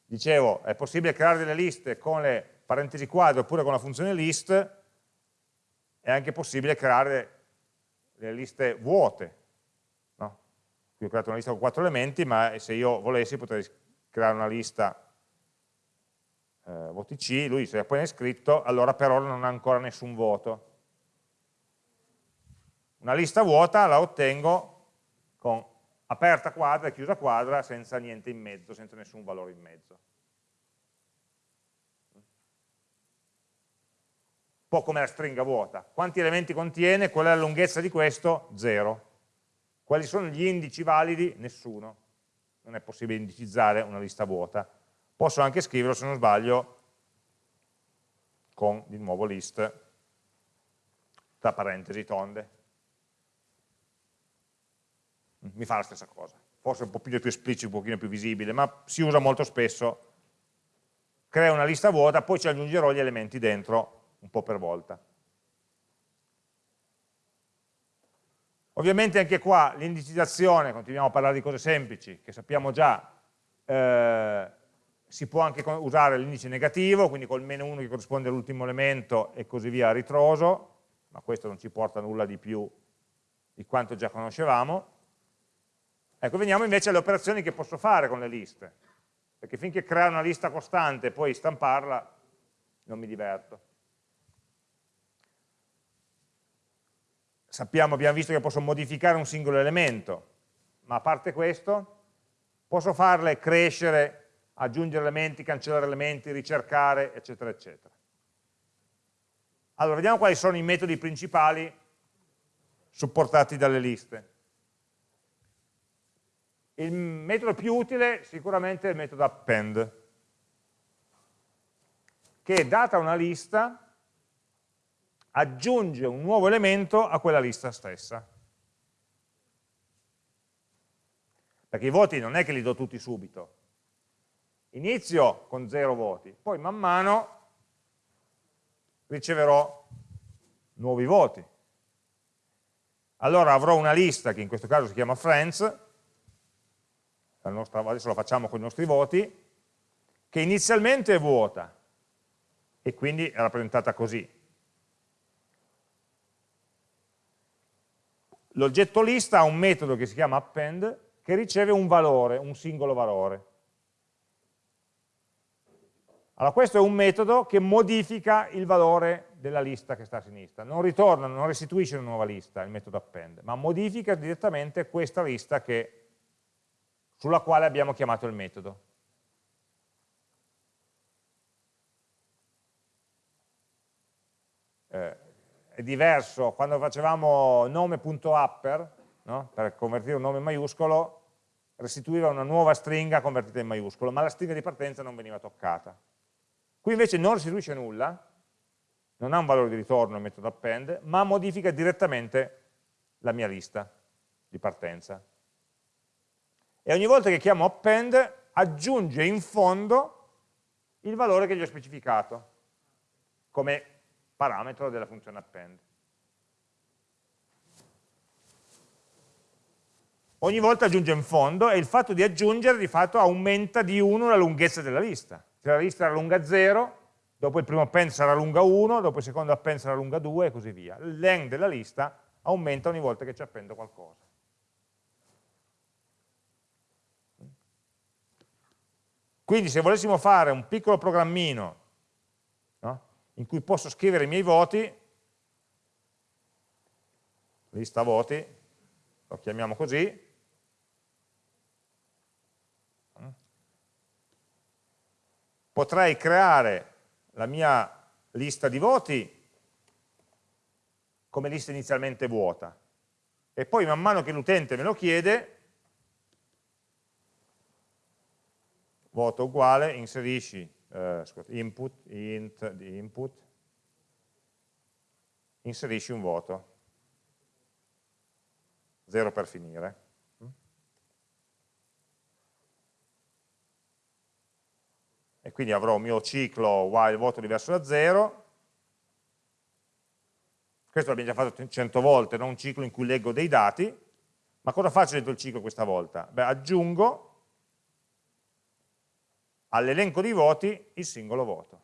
dicevo è possibile creare delle liste con le parentesi quadre oppure con la funzione list, è anche possibile creare delle liste vuote. No? Qui ho creato una lista con quattro elementi, ma se io volessi potrei creare una lista eh, voti C, lui si è appena iscritto, allora per ora non ha ancora nessun voto. Una lista vuota la ottengo con aperta quadra e chiusa quadra senza niente in mezzo, senza nessun valore in mezzo. Un po' come la stringa vuota. Quanti elementi contiene? Qual è la lunghezza di questo? Zero. Quali sono gli indici validi? Nessuno. Non è possibile indicizzare una lista vuota. Posso anche scriverlo, se non sbaglio, con di nuovo list tra parentesi tonde mi fa la stessa cosa. Forse un po' più esplicito, un pochino più visibile, ma si usa molto spesso. Crea una lista vuota, poi ci aggiungerò gli elementi dentro un po' per volta. Ovviamente anche qua l'indicizzazione, continuiamo a parlare di cose semplici, che sappiamo già, eh, si può anche usare l'indice negativo, quindi col meno 1 che corrisponde all'ultimo elemento e così via a ritroso, ma questo non ci porta nulla di più di quanto già conoscevamo. Ecco, veniamo invece alle operazioni che posso fare con le liste, perché finché creare una lista costante e poi stamparla non mi diverto. Sappiamo, abbiamo visto che posso modificare un singolo elemento, ma a parte questo posso farle crescere, aggiungere elementi, cancellare elementi, ricercare, eccetera, eccetera. Allora, vediamo quali sono i metodi principali supportati dalle liste. Il metodo più utile sicuramente è il metodo append, che data una lista aggiunge un nuovo elemento a quella lista stessa. Perché i voti non è che li do tutti subito. Inizio con zero voti, poi man mano riceverò nuovi voti. Allora avrò una lista che in questo caso si chiama friends, nostra, adesso lo facciamo con i nostri voti, che inizialmente è vuota e quindi è rappresentata così. L'oggetto lista ha un metodo che si chiama append che riceve un valore, un singolo valore. Allora questo è un metodo che modifica il valore della lista che sta a sinistra, non ritorna, non restituisce una nuova lista il metodo append, ma modifica direttamente questa lista che, sulla quale abbiamo chiamato il metodo. Eh, è diverso, quando facevamo nome.upper, no? per convertire un nome in maiuscolo, restituiva una nuova stringa convertita in maiuscolo, ma la stringa di partenza non veniva toccata. Qui invece non restituisce nulla, non ha un valore di ritorno il metodo append, ma modifica direttamente la mia lista di partenza. E ogni volta che chiamo append aggiunge in fondo il valore che gli ho specificato come parametro della funzione append. Ogni volta aggiunge in fondo e il fatto di aggiungere di fatto aumenta di 1 la lunghezza della lista se la lista era lunga 0, dopo il primo append sarà lunga 1, dopo il secondo append sarà lunga 2 e così via. Il length della lista aumenta ogni volta che ci appendo qualcosa. Quindi se volessimo fare un piccolo programmino no, in cui posso scrivere i miei voti, lista voti, lo chiamiamo così, potrei creare la mia lista di voti come lista inizialmente vuota e poi man mano che l'utente me lo chiede voto uguale, inserisci eh, input, int di input, inserisci un voto, 0 per finire. Quindi avrò un mio ciclo while voto diverso da 0, questo l'abbiamo già fatto 100 volte, non un ciclo in cui leggo dei dati, ma cosa faccio dentro il ciclo questa volta? Beh, aggiungo all'elenco di voti il singolo voto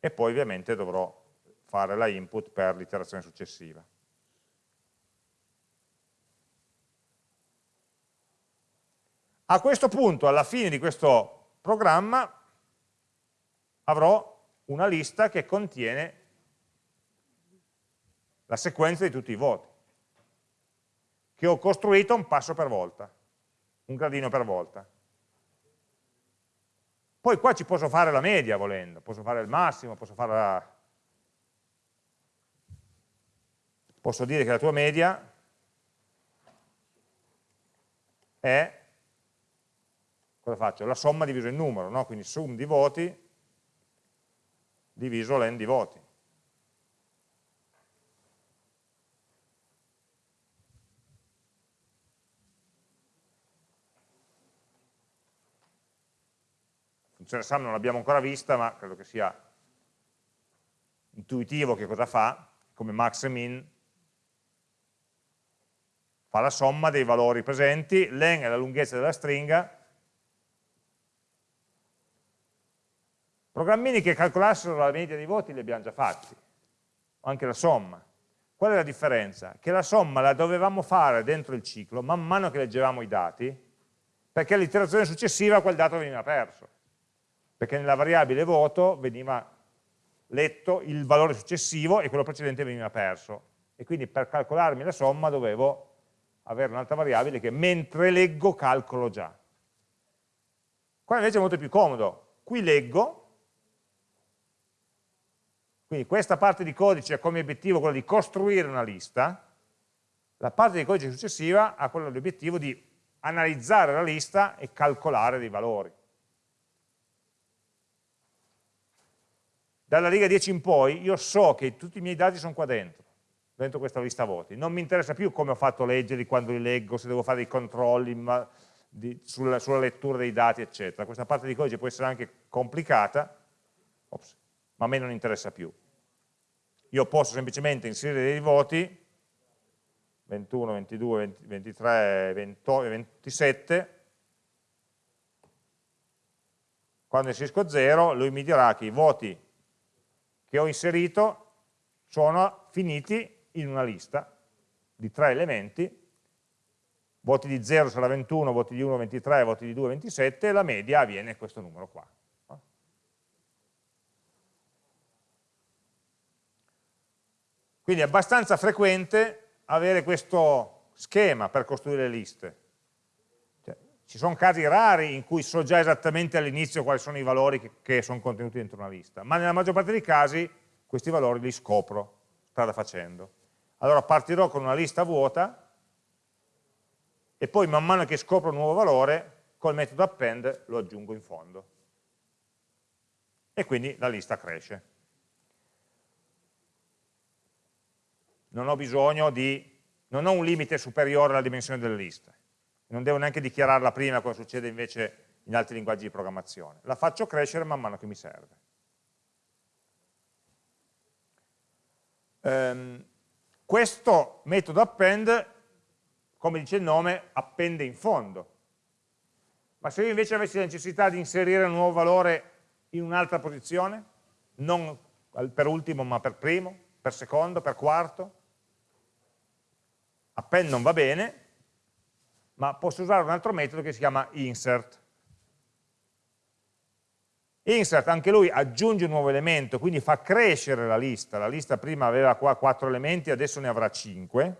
e poi ovviamente dovrò fare la input per l'iterazione successiva. A questo punto, alla fine di questo programma avrò una lista che contiene la sequenza di tutti i voti, che ho costruito un passo per volta, un gradino per volta. Poi qua ci posso fare la media volendo, posso fare il massimo, posso fare la... Posso dire che la tua media è cosa faccio? La somma diviso il numero, no? quindi sum di voti diviso l'en di voti. Funzione sum non l'abbiamo ancora vista, ma credo che sia intuitivo che cosa fa, come max e min, fa la somma dei valori presenti, len è la lunghezza della stringa, Programmini che calcolassero la media dei voti li abbiamo già fatti, anche la somma. Qual è la differenza? Che la somma la dovevamo fare dentro il ciclo man mano che leggevamo i dati, perché all'iterazione successiva quel dato veniva perso, perché nella variabile voto veniva letto il valore successivo e quello precedente veniva perso. E quindi per calcolarmi la somma dovevo avere un'altra variabile che mentre leggo calcolo già. Qua invece è molto più comodo. Qui leggo, quindi questa parte di codice ha come obiettivo quello di costruire una lista, la parte di codice successiva ha quello l'obiettivo di analizzare la lista e calcolare dei valori. Dalla riga 10 in poi io so che tutti i miei dati sono qua dentro, dentro questa lista voti. Non mi interessa più come ho fatto a leggerli, quando li leggo, se devo fare dei controlli ma, di, sulla, sulla, lettura dei dati, eccetera. Questa parte di codice può essere anche complicata, Ops, ma a me non interessa più. Io posso semplicemente inserire dei voti 21, 22, 20, 23, 28, 27 quando inserisco 0 lui mi dirà che i voti che ho inserito sono finiti in una lista di tre elementi, voti di 0 sarà 21, voti di 1 23, voti di 2 27 e la media avviene questo numero qua. Quindi è abbastanza frequente avere questo schema per costruire le liste. Cioè, ci sono casi rari in cui so già esattamente all'inizio quali sono i valori che, che, sono contenuti dentro una lista, ma nella maggior parte dei casi questi valori li scopro strada facendo. Allora partirò con una lista vuota e poi man mano che scopro un nuovo valore, col metodo append lo aggiungo in fondo. E quindi la lista cresce. Non ho bisogno di, non ho un limite superiore alla dimensione delle liste, non devo neanche dichiararla prima come succede invece in altri linguaggi di programmazione, la faccio crescere man mano che mi serve. Um, questo metodo append, come dice il nome, appende in fondo. Ma se io invece avessi la necessità di inserire un nuovo valore in un'altra posizione, non per ultimo ma per primo, per secondo, per quarto, append non va bene, ma posso usare un altro metodo che si chiama insert. Insert, anche lui aggiunge un nuovo elemento, quindi fa crescere la lista. La lista prima aveva qua 4 elementi, adesso ne avrà 5.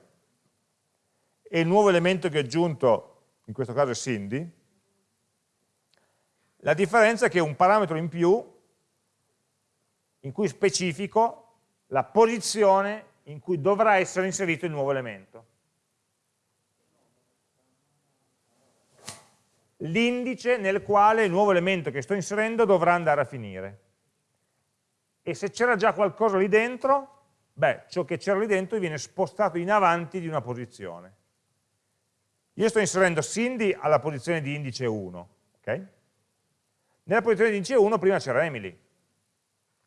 E il nuovo elemento che ho aggiunto, in questo caso è Cindy, la differenza è che è un parametro in più in cui specifico la posizione in cui dovrà essere inserito il nuovo elemento. L'indice nel quale il nuovo elemento che sto inserendo dovrà andare a finire. E se c'era già qualcosa lì dentro, beh, ciò che c'era lì dentro viene spostato in avanti di una posizione. Io sto inserendo Cindy alla posizione di indice 1, ok? Nella posizione di indice 1 prima c'era Emily,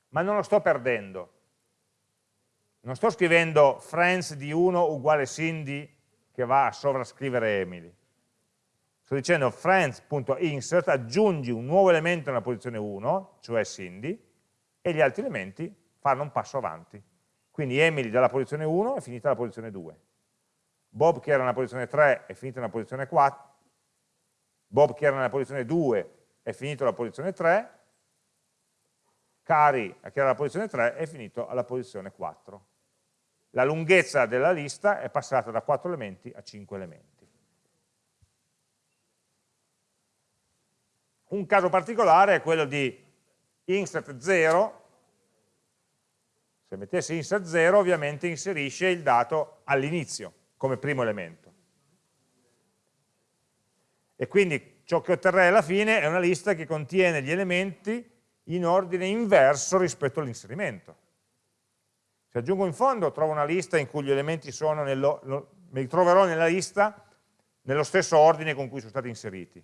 ma non lo sto perdendo. Non sto scrivendo friends di 1 uguale Cindy che va a sovrascrivere Emily sto dicendo friends.insert, aggiungi un nuovo elemento nella posizione 1, cioè Cindy, e gli altri elementi fanno un passo avanti. Quindi Emily dalla posizione 1 è finita alla posizione 2. Bob che era nella posizione 3 è finito nella posizione 4. Bob che era nella posizione 2 è finito alla posizione 3. Cari che era nella posizione 3 è finito alla posizione 4. La lunghezza della lista è passata da 4 elementi a 5 elementi. Un caso particolare è quello di insert 0, se mettessi insert 0 ovviamente inserisce il dato all'inizio come primo elemento. E quindi ciò che otterrei alla fine è una lista che contiene gli elementi in ordine inverso rispetto all'inserimento. Se aggiungo in fondo trovo una lista in cui gli elementi sono, nello, lo, me troverò nella lista nello stesso ordine con cui sono stati inseriti.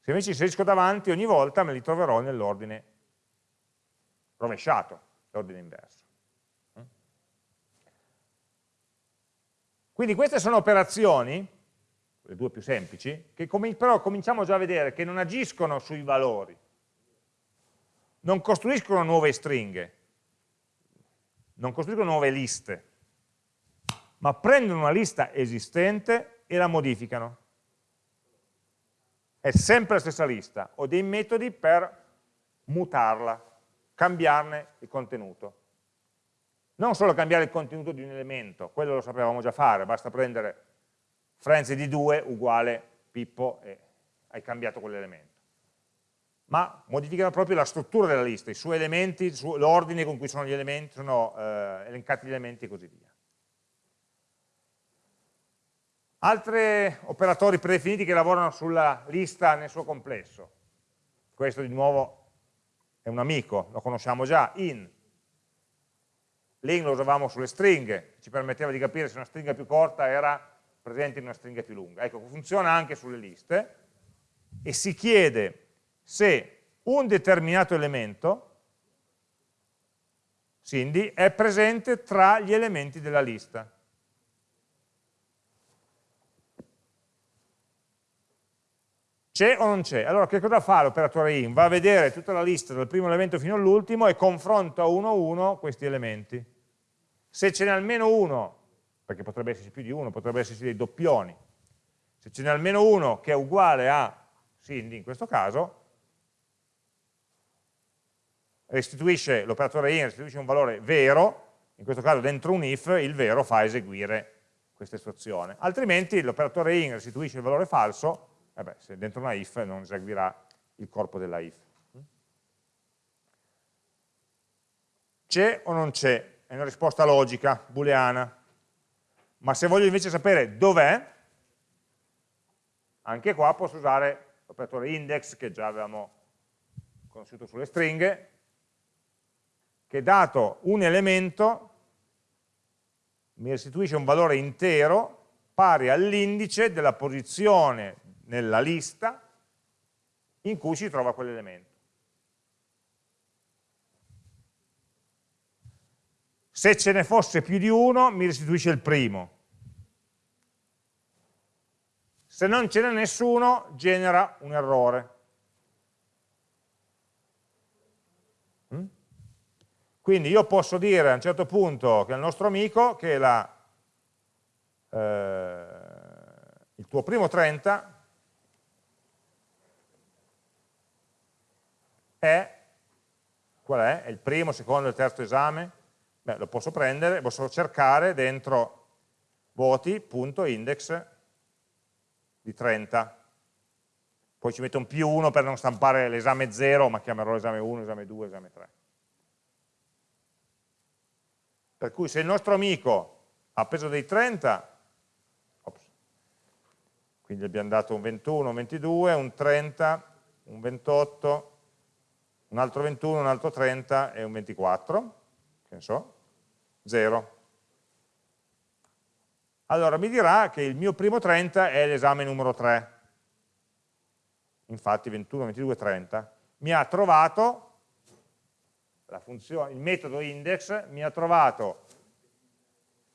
Se invece inserisco davanti, ogni volta me li troverò nell'ordine rovesciato, l'ordine inverso. Quindi queste sono operazioni, le due più semplici, che com però cominciamo già a vedere che non agiscono sui valori, non costruiscono nuove stringhe, non costruiscono nuove liste, ma prendono una lista esistente e la modificano è sempre la stessa lista, ho dei metodi per mutarla, cambiarne il contenuto. Non solo cambiare il contenuto di un elemento, quello lo sapevamo già fare, basta prendere friends di 2 uguale Pippo e hai cambiato quell'elemento. Ma modificano proprio la struttura della lista, i suoi elementi, l'ordine con cui sono, gli elementi, sono eh, elencati gli elementi e così via. Altri operatori predefiniti che lavorano sulla lista nel suo complesso. Questo di nuovo è un amico, lo conosciamo già, in. L'in lo usavamo sulle stringhe, ci permetteva di capire se una stringa più corta era presente in una stringa più lunga. Ecco, funziona anche sulle liste e si chiede se un determinato elemento, Cindy, è presente tra gli elementi della lista. C'è o non c'è? Allora che cosa fa l'operatore in? Va a vedere tutta la lista dal primo elemento fino all'ultimo e confronta uno a uno questi elementi. Se ce n'è almeno uno, perché potrebbe esserci più di uno, potrebbe esserci dei doppioni, se ce n'è almeno uno che è uguale a Cindy in questo caso, restituisce, l'operatore in restituisce un valore vero, in questo caso dentro un if il vero fa eseguire questa istruzione, altrimenti l'operatore in restituisce il valore falso, beh, se dentro una if non eseguirà il corpo della if. C'è o non c'è? È una risposta logica, booleana. Ma se voglio invece sapere dov'è, anche qua posso usare l'operatore index che già avevamo conosciuto sulle stringhe, che dato un elemento mi restituisce un valore intero pari all'indice della posizione nella lista in cui si trova quell'elemento. Se ce ne fosse più di uno, mi restituisce il primo. Se non ce n'è nessuno, genera un errore. Mm? Quindi io posso dire a un certo punto che al nostro amico che la, eh, il tuo primo 30 è, qual è? È il primo, secondo e terzo esame? Beh, lo posso prendere, posso cercare dentro voti.index di 30. Poi ci metto un più 1 per non stampare l'esame 0, ma chiamerò l'esame 1, esame 2, esame 3. Per cui se il nostro amico ha preso dei 30, ops, quindi abbiamo dato un 21, un 22, un 30, un 28, un altro 21, un altro 30 e un 24, che ne so, 0. Allora mi dirà che il mio primo 30 è l'esame numero 3. Infatti 21, 22, 30 mi ha trovato funzione, il metodo index mi ha trovato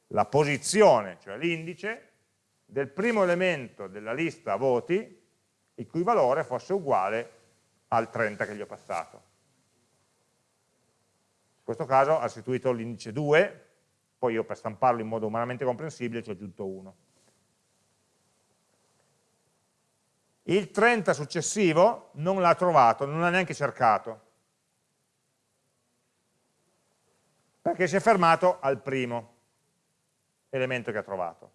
la posizione, cioè l'indice, del primo elemento della lista voti il cui valore fosse uguale al 30 che gli ho passato. In questo caso ha restituito l'indice 2, poi io per stamparlo in modo umanamente comprensibile ci ho aggiunto 1. Il 30 successivo non l'ha trovato, non l'ha neanche cercato, perché si è fermato al primo elemento che ha trovato.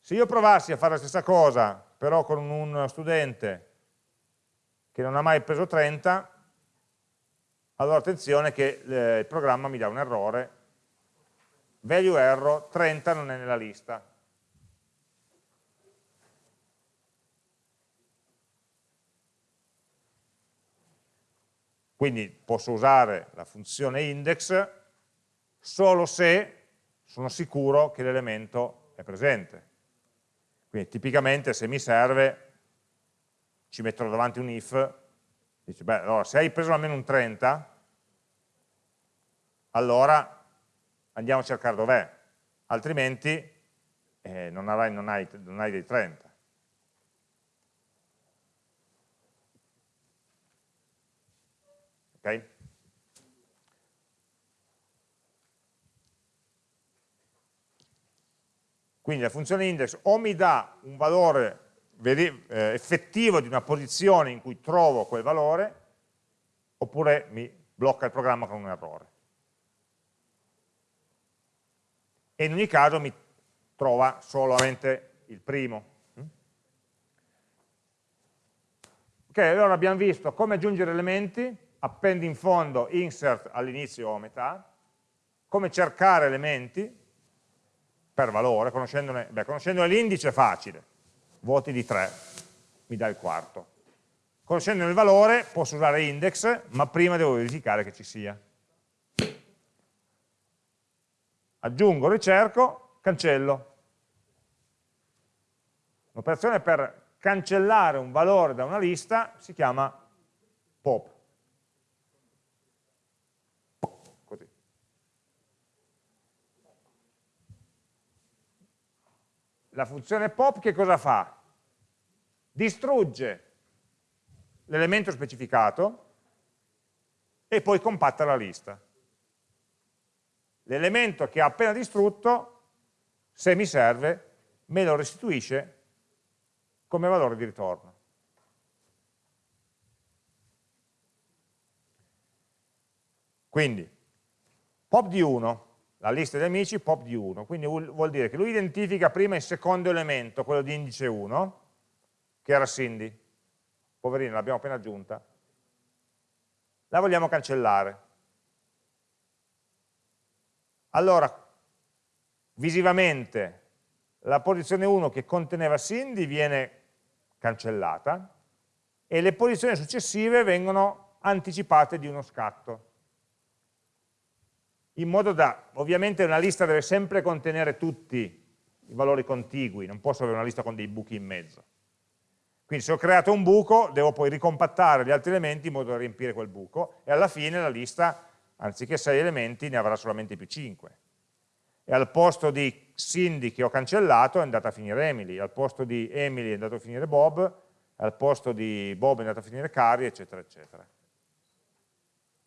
Se io provassi a fare la stessa cosa, però con un studente che non ha mai preso 30, allora attenzione che eh, il programma mi dà un errore, value error, 30 non è nella lista. Quindi posso usare la funzione index solo se sono sicuro che l'elemento è presente. Quindi tipicamente se mi serve ci metterò davanti un if, dice, beh, allora se hai preso almeno un 30, allora andiamo a cercare dov'è, altrimenti eh, non, avrai, non, hai, non hai dei 30. Ok? Quindi la funzione index o mi dà un valore effettivo di una posizione in cui trovo quel valore, oppure mi blocca il programma con un errore. E in ogni caso mi trova solamente il primo. Ok, allora abbiamo visto come aggiungere elementi, appendi in fondo, insert all'inizio o a metà, come cercare elementi per valore, conoscendone l'indice è facile, voti di 3, mi dà il quarto. Conoscendo il valore posso usare index, ma prima devo verificare che ci sia. Aggiungo, ricerco, cancello. L'operazione per cancellare un valore da una lista si chiama pop. La funzione pop che cosa fa? distrugge l'elemento specificato e poi compatta la lista. L'elemento che ha appena distrutto, se mi serve, me lo restituisce come valore di ritorno. Quindi, pop di 1, la lista di amici pop di 1, quindi vuol dire che lui identifica prima il secondo elemento, quello di indice 1, che era Cindy, poverina, l'abbiamo appena aggiunta, la vogliamo cancellare. Allora, visivamente, la posizione 1 che conteneva Cindy viene cancellata e le posizioni successive vengono anticipate di uno scatto in modo da, ovviamente una lista deve sempre contenere tutti i valori contigui, non posso avere una lista con dei buchi in mezzo. Quindi se ho creato un buco, devo poi ricompattare gli altri elementi in modo da riempire quel buco, e alla fine la lista, anziché 6 elementi, ne avrà solamente più 5. E al posto di Cindy che ho cancellato è andata a finire Emily, al posto di Emily è andato a finire Bob, al posto di Bob è andato a finire Cari, eccetera, eccetera.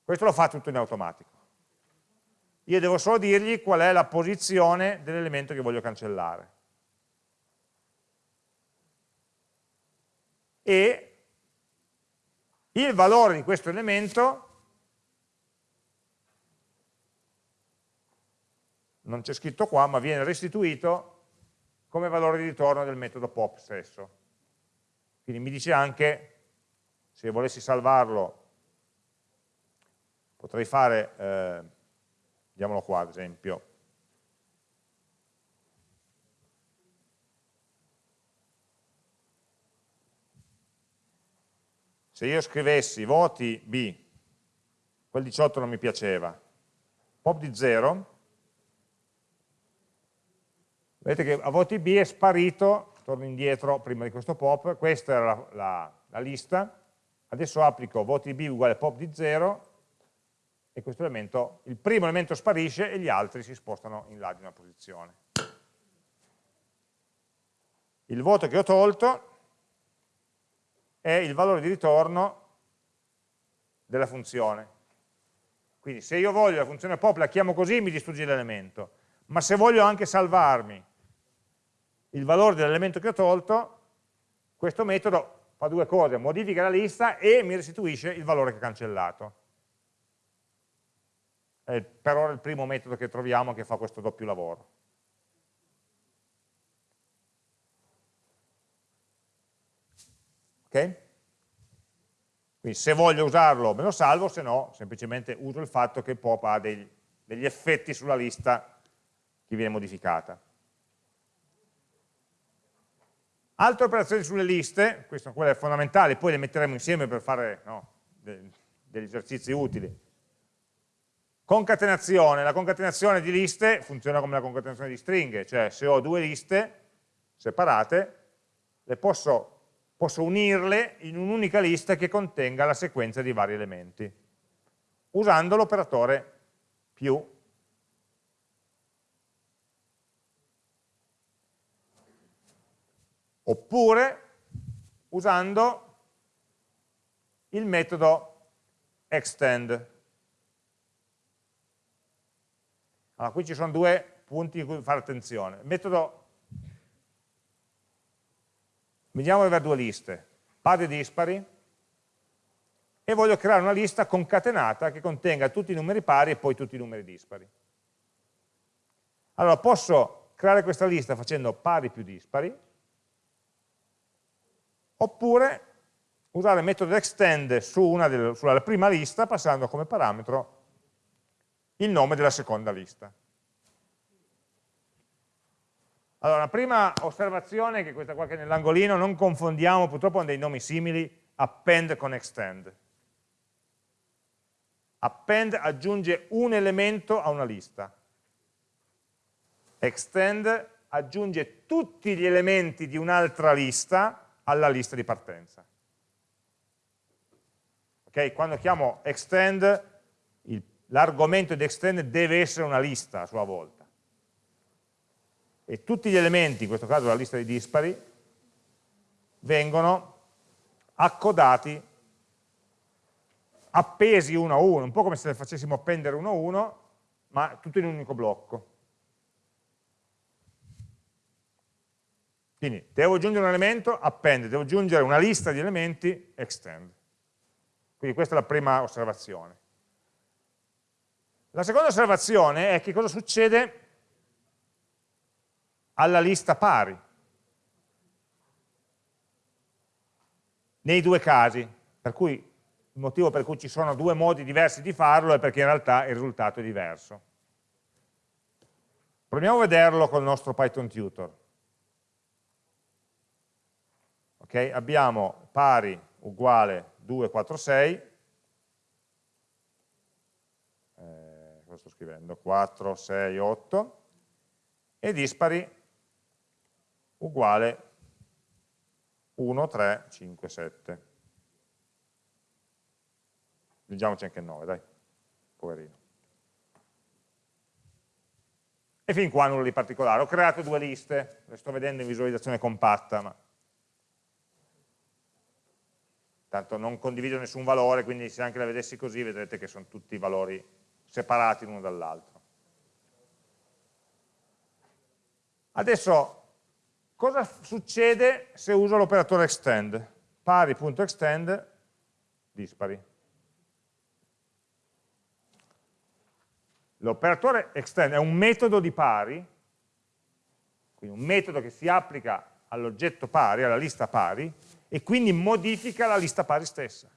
Questo lo fa tutto in automatico. Io devo solo dirgli qual è la posizione dell'elemento che voglio cancellare. E il valore di questo elemento non c'è scritto qua, ma viene restituito come valore di ritorno del metodo pop stesso. Quindi mi dice anche, se volessi salvarlo, potrei fare eh, Vediamolo qua ad esempio. Se io scrivessi voti B, quel 18 non mi piaceva, pop di 0, vedete che a voti B è sparito, torno indietro prima di questo pop, questa era la, la, la lista, adesso applico voti B uguale pop di 0 e questo elemento, il primo elemento sparisce e gli altri si spostano in là di una posizione. Il voto che ho tolto è il valore di ritorno della funzione. Quindi se io voglio la funzione pop la chiamo così mi distrugge l'elemento, ma se voglio anche salvarmi il valore dell'elemento che ho tolto, questo metodo fa due cose, modifica la lista e mi restituisce il valore che ho cancellato è per ora il primo metodo che troviamo che fa questo doppio lavoro. Ok? Quindi se voglio usarlo me lo salvo, se no semplicemente uso il fatto che pop ha dei, degli effetti sulla lista che viene modificata. Altre operazioni sulle liste, queste sono quelle fondamentali, poi le metteremo insieme per fare no, degli esercizi utili. Concatenazione, la concatenazione di liste funziona come la concatenazione di stringhe, cioè se ho due liste separate, le posso, posso unirle in un'unica lista che contenga la sequenza di vari elementi, usando l'operatore più. Oppure usando il metodo extend. Allora, qui ci sono due punti in cui fare attenzione. Metodo, vediamo di avere due liste, pari e dispari, e voglio creare una lista concatenata che contenga tutti i numeri pari e poi tutti i numeri dispari. Allora, posso creare questa lista facendo pari più dispari, oppure usare il metodo extend su delle, sulla prima lista passando come parametro il nome della seconda lista. Allora, la prima osservazione, che è questa qua che è nell'angolino, non confondiamo, purtroppo hanno dei nomi simili, append con extend. Append aggiunge un elemento a una lista. Extend aggiunge tutti gli elementi di un'altra lista alla lista di partenza. Okay? Quando chiamo extend, l'argomento di extend deve essere una lista a sua volta. E tutti gli elementi, in questo caso la lista di dispari, vengono accodati, appesi uno a uno, un po' come se le facessimo appendere uno a uno, ma tutto in un unico blocco. Quindi devo aggiungere un elemento, append, devo aggiungere una lista di elementi, extend. Quindi questa è la prima osservazione. La seconda osservazione è che cosa succede alla lista pari. Nei due casi, per cui il motivo per cui ci sono due modi diversi di farlo è perché in realtà il risultato è diverso. Proviamo a vederlo col nostro Python tutor. Okay? Abbiamo pari uguale 2, 4, 6, eh, cosa sto scrivendo? 4, 6, 8, e dispari uguale 1, 3, 5, 7. Leggiamoci anche il 9, dai, poverino. E fin qua nulla di particolare. Ho creato due liste, le sto vedendo in visualizzazione compatta, ma tanto non condivido nessun valore, quindi se anche la vedessi così vedrete che sono tutti valori separati l'uno dall'altro. Adesso, cosa succede se uso l'operatore extend? Pari.extend dispari. L'operatore extend è un metodo di pari, quindi un metodo che si applica all'oggetto pari, alla lista pari, e quindi modifica la lista pari stessa.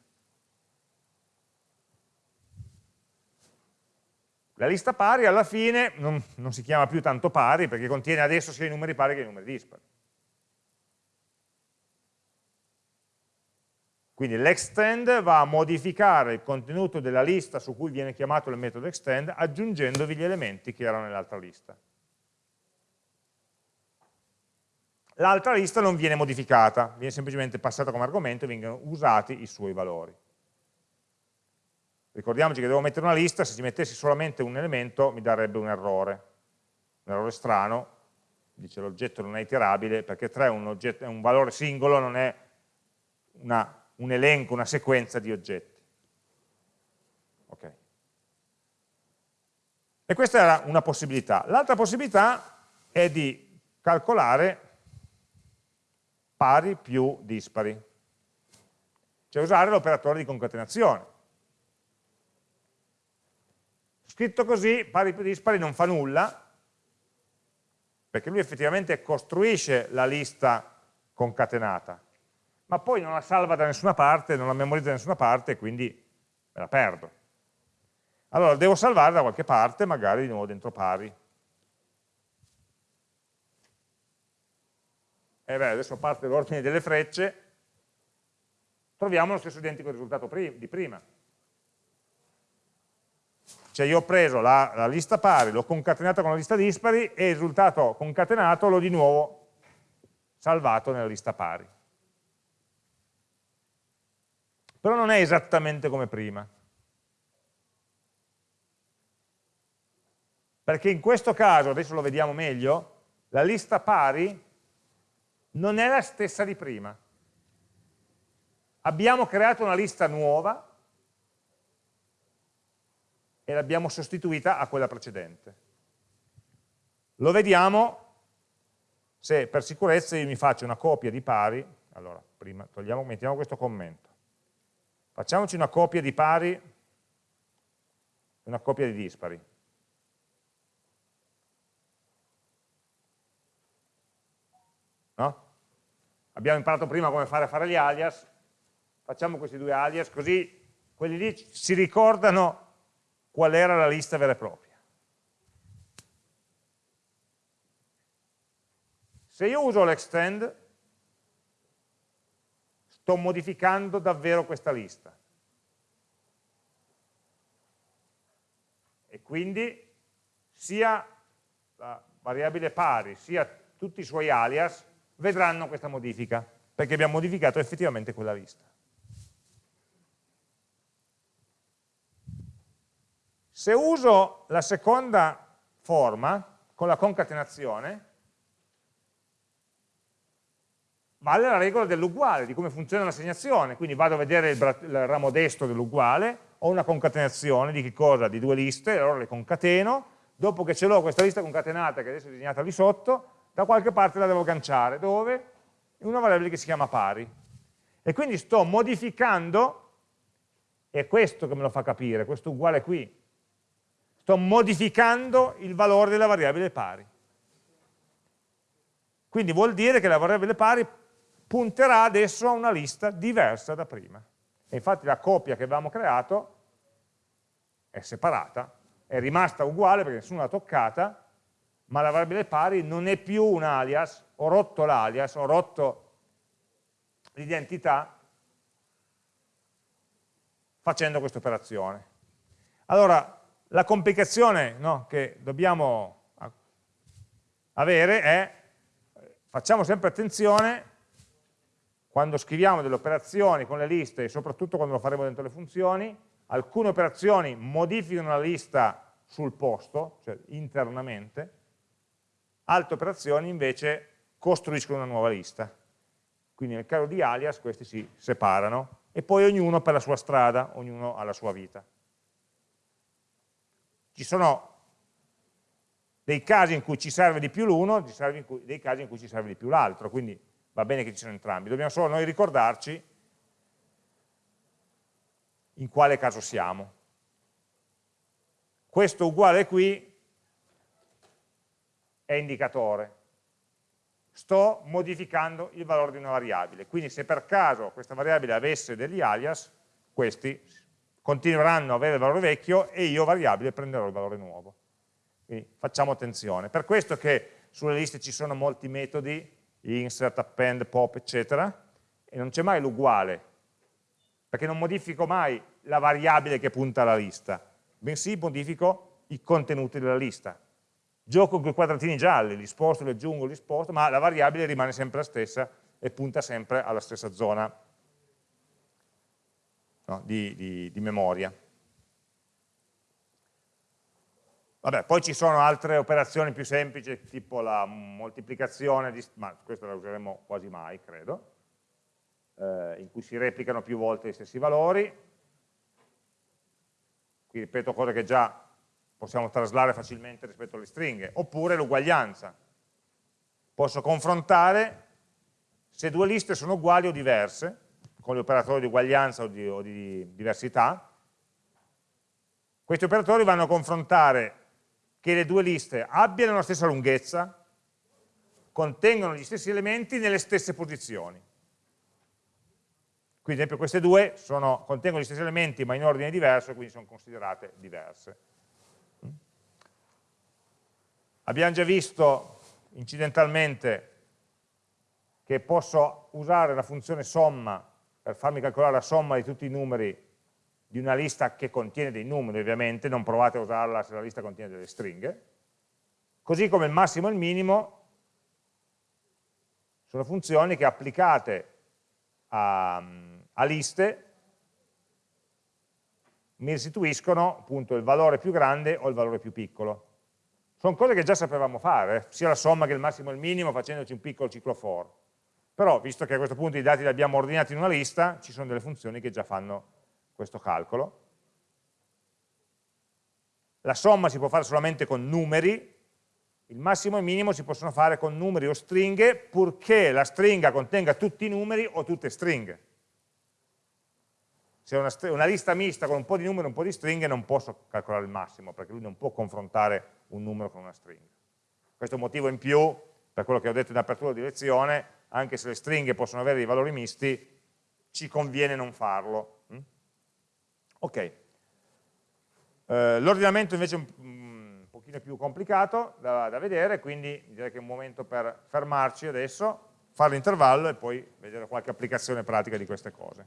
La lista pari alla fine non, non, si chiama più tanto pari perché contiene adesso sia i numeri pari che i numeri dispari. Quindi l'extend va a modificare il contenuto della lista su cui viene chiamato il metodo extend aggiungendovi gli elementi che erano nell'altra lista. l'altra lista non viene modificata, viene semplicemente passata come argomento e vengono usati i suoi valori. Ricordiamoci che devo mettere una lista, se ci mettessi solamente un elemento mi darebbe un errore, un errore strano, dice l'oggetto non è iterabile, perché 3 è un, oggetto, è un valore singolo, non è una, un elenco, una sequenza di oggetti. Okay. E questa era una possibilità. L'altra possibilità è di calcolare pari più dispari, cioè usare l'operatore di concatenazione. Scritto così, pari più dispari non fa nulla, perché lui effettivamente costruisce la lista concatenata, ma poi non la salva da nessuna parte, non la memorizza da nessuna parte, quindi me la perdo. Allora devo salvare da qualche parte, magari di nuovo dentro pari. e beh, adesso parte l'ordine delle frecce, troviamo lo stesso identico risultato di prima. Cioè io ho preso la, la lista pari, l'ho concatenata con la lista dispari e il risultato concatenato l'ho di nuovo salvato nella lista pari. Però non è esattamente come prima. Perché in questo caso, adesso lo vediamo meglio, la lista pari non è la stessa di prima. Abbiamo creato una lista nuova e l'abbiamo sostituita a quella precedente. Lo vediamo se per sicurezza io mi faccio una copia di pari, allora prima togliamo, mettiamo questo commento, facciamoci una copia di pari e una copia di dispari. No? abbiamo imparato prima come fare a fare gli alias, facciamo questi due alias, così quelli lì si ricordano qual era la lista vera e propria. Se io uso l'extend, sto modificando davvero questa lista. E quindi sia la variabile pari, sia tutti i suoi alias vedranno questa modifica, perché abbiamo modificato effettivamente quella lista. Se uso la seconda forma, con la concatenazione, vale la regola dell'uguale, di come funziona l'assegnazione, quindi vado a vedere il, il ramo destro dell'uguale, ho una concatenazione di che cosa? Di due liste, allora le concateno, dopo che ce l'ho questa lista concatenata che adesso è disegnata lì sotto, da qualche parte la devo agganciare, dove? In una variabile che si chiama pari. E quindi sto modificando, è questo che me lo fa capire, questo uguale qui, sto modificando il valore della variabile pari. Quindi vuol dire che la variabile pari punterà adesso a una lista diversa da prima. E infatti la copia che avevamo creato è separata, è rimasta uguale perché nessuno l'ha toccata, ma la variabile pari non è più un alias, ho rotto l'alias, ho rotto l'identità facendo questa operazione. Allora, la complicazione no, che dobbiamo avere è, facciamo sempre attenzione quando scriviamo delle operazioni con le liste e soprattutto quando lo faremo dentro le funzioni, alcune operazioni modificano la lista sul posto, cioè internamente, altre operazioni invece costruiscono una nuova lista. Quindi nel caso di alias questi si separano e poi ognuno per la sua strada, ognuno ha la sua vita. Ci sono dei casi in cui ci serve di più l'uno, dei casi in cui ci serve di più l'altro, quindi va bene che ci siano entrambi, dobbiamo solo noi ricordarci in quale caso siamo. Questo uguale qui è indicatore. Sto modificando il valore di una variabile. Quindi se per caso questa variabile avesse degli alias, questi continueranno ad avere il valore vecchio e io variabile prenderò il valore nuovo. Quindi facciamo attenzione. Per questo che sulle liste ci sono molti metodi, insert, append, pop, eccetera, e non c'è mai l'uguale, perché non modifico mai la variabile che punta alla lista, bensì modifico i contenuti della lista. Gioco con i quadratini gialli, li sposto, li aggiungo, li sposto, ma la variabile rimane sempre la stessa e punta sempre alla stessa zona no, di, di, di memoria. Vabbè, poi ci sono altre operazioni più semplici, tipo la moltiplicazione, di, ma questa la useremo quasi mai, credo, eh, in cui si replicano più volte gli stessi valori. Qui ripeto cose che già possiamo traslare facilmente rispetto alle stringhe. Oppure l'uguaglianza. Posso confrontare se due liste sono uguali o diverse, con gli operatori di uguaglianza o di, o di diversità. Questi operatori vanno a confrontare che le due liste abbiano la stessa lunghezza, contengono gli stessi elementi nelle stesse posizioni. Quindi ad esempio queste due sono, contengono gli stessi elementi ma in ordine diverso, quindi sono considerate diverse. Abbiamo già visto incidentalmente che posso usare la funzione somma per farmi calcolare la somma di tutti i numeri di una lista che contiene dei numeri ovviamente, non provate a usarla se la lista contiene delle stringhe, così come il massimo e il minimo sono funzioni che applicate a, a liste mi restituiscono appunto il valore più grande o il valore più piccolo. Sono cose che già sapevamo fare, eh, sia la somma che il massimo e il minimo facendoci un piccolo ciclo for. Però, visto che a questo punto i dati li abbiamo ordinati in una lista, ci sono delle funzioni che già fanno questo calcolo. La somma si può fare solamente con numeri, il massimo e il minimo si possono fare con numeri o stringhe, purché la stringa contenga tutti i numeri o tutte stringhe. Se è una, una, lista mista con un po' di numeri e un po' di stringhe non posso calcolare il massimo, perché lui non può confrontare un numero con una stringa. Questo è un motivo in più, per quello che ho detto in apertura di lezione, anche se le stringhe possono avere dei valori misti, ci conviene non farlo, Ok. Eh, L'ordinamento invece è un, un pochino più complicato da, da, vedere, quindi direi che è un momento per fermarci adesso, fare l'intervallo e poi vedere qualche applicazione pratica di queste cose.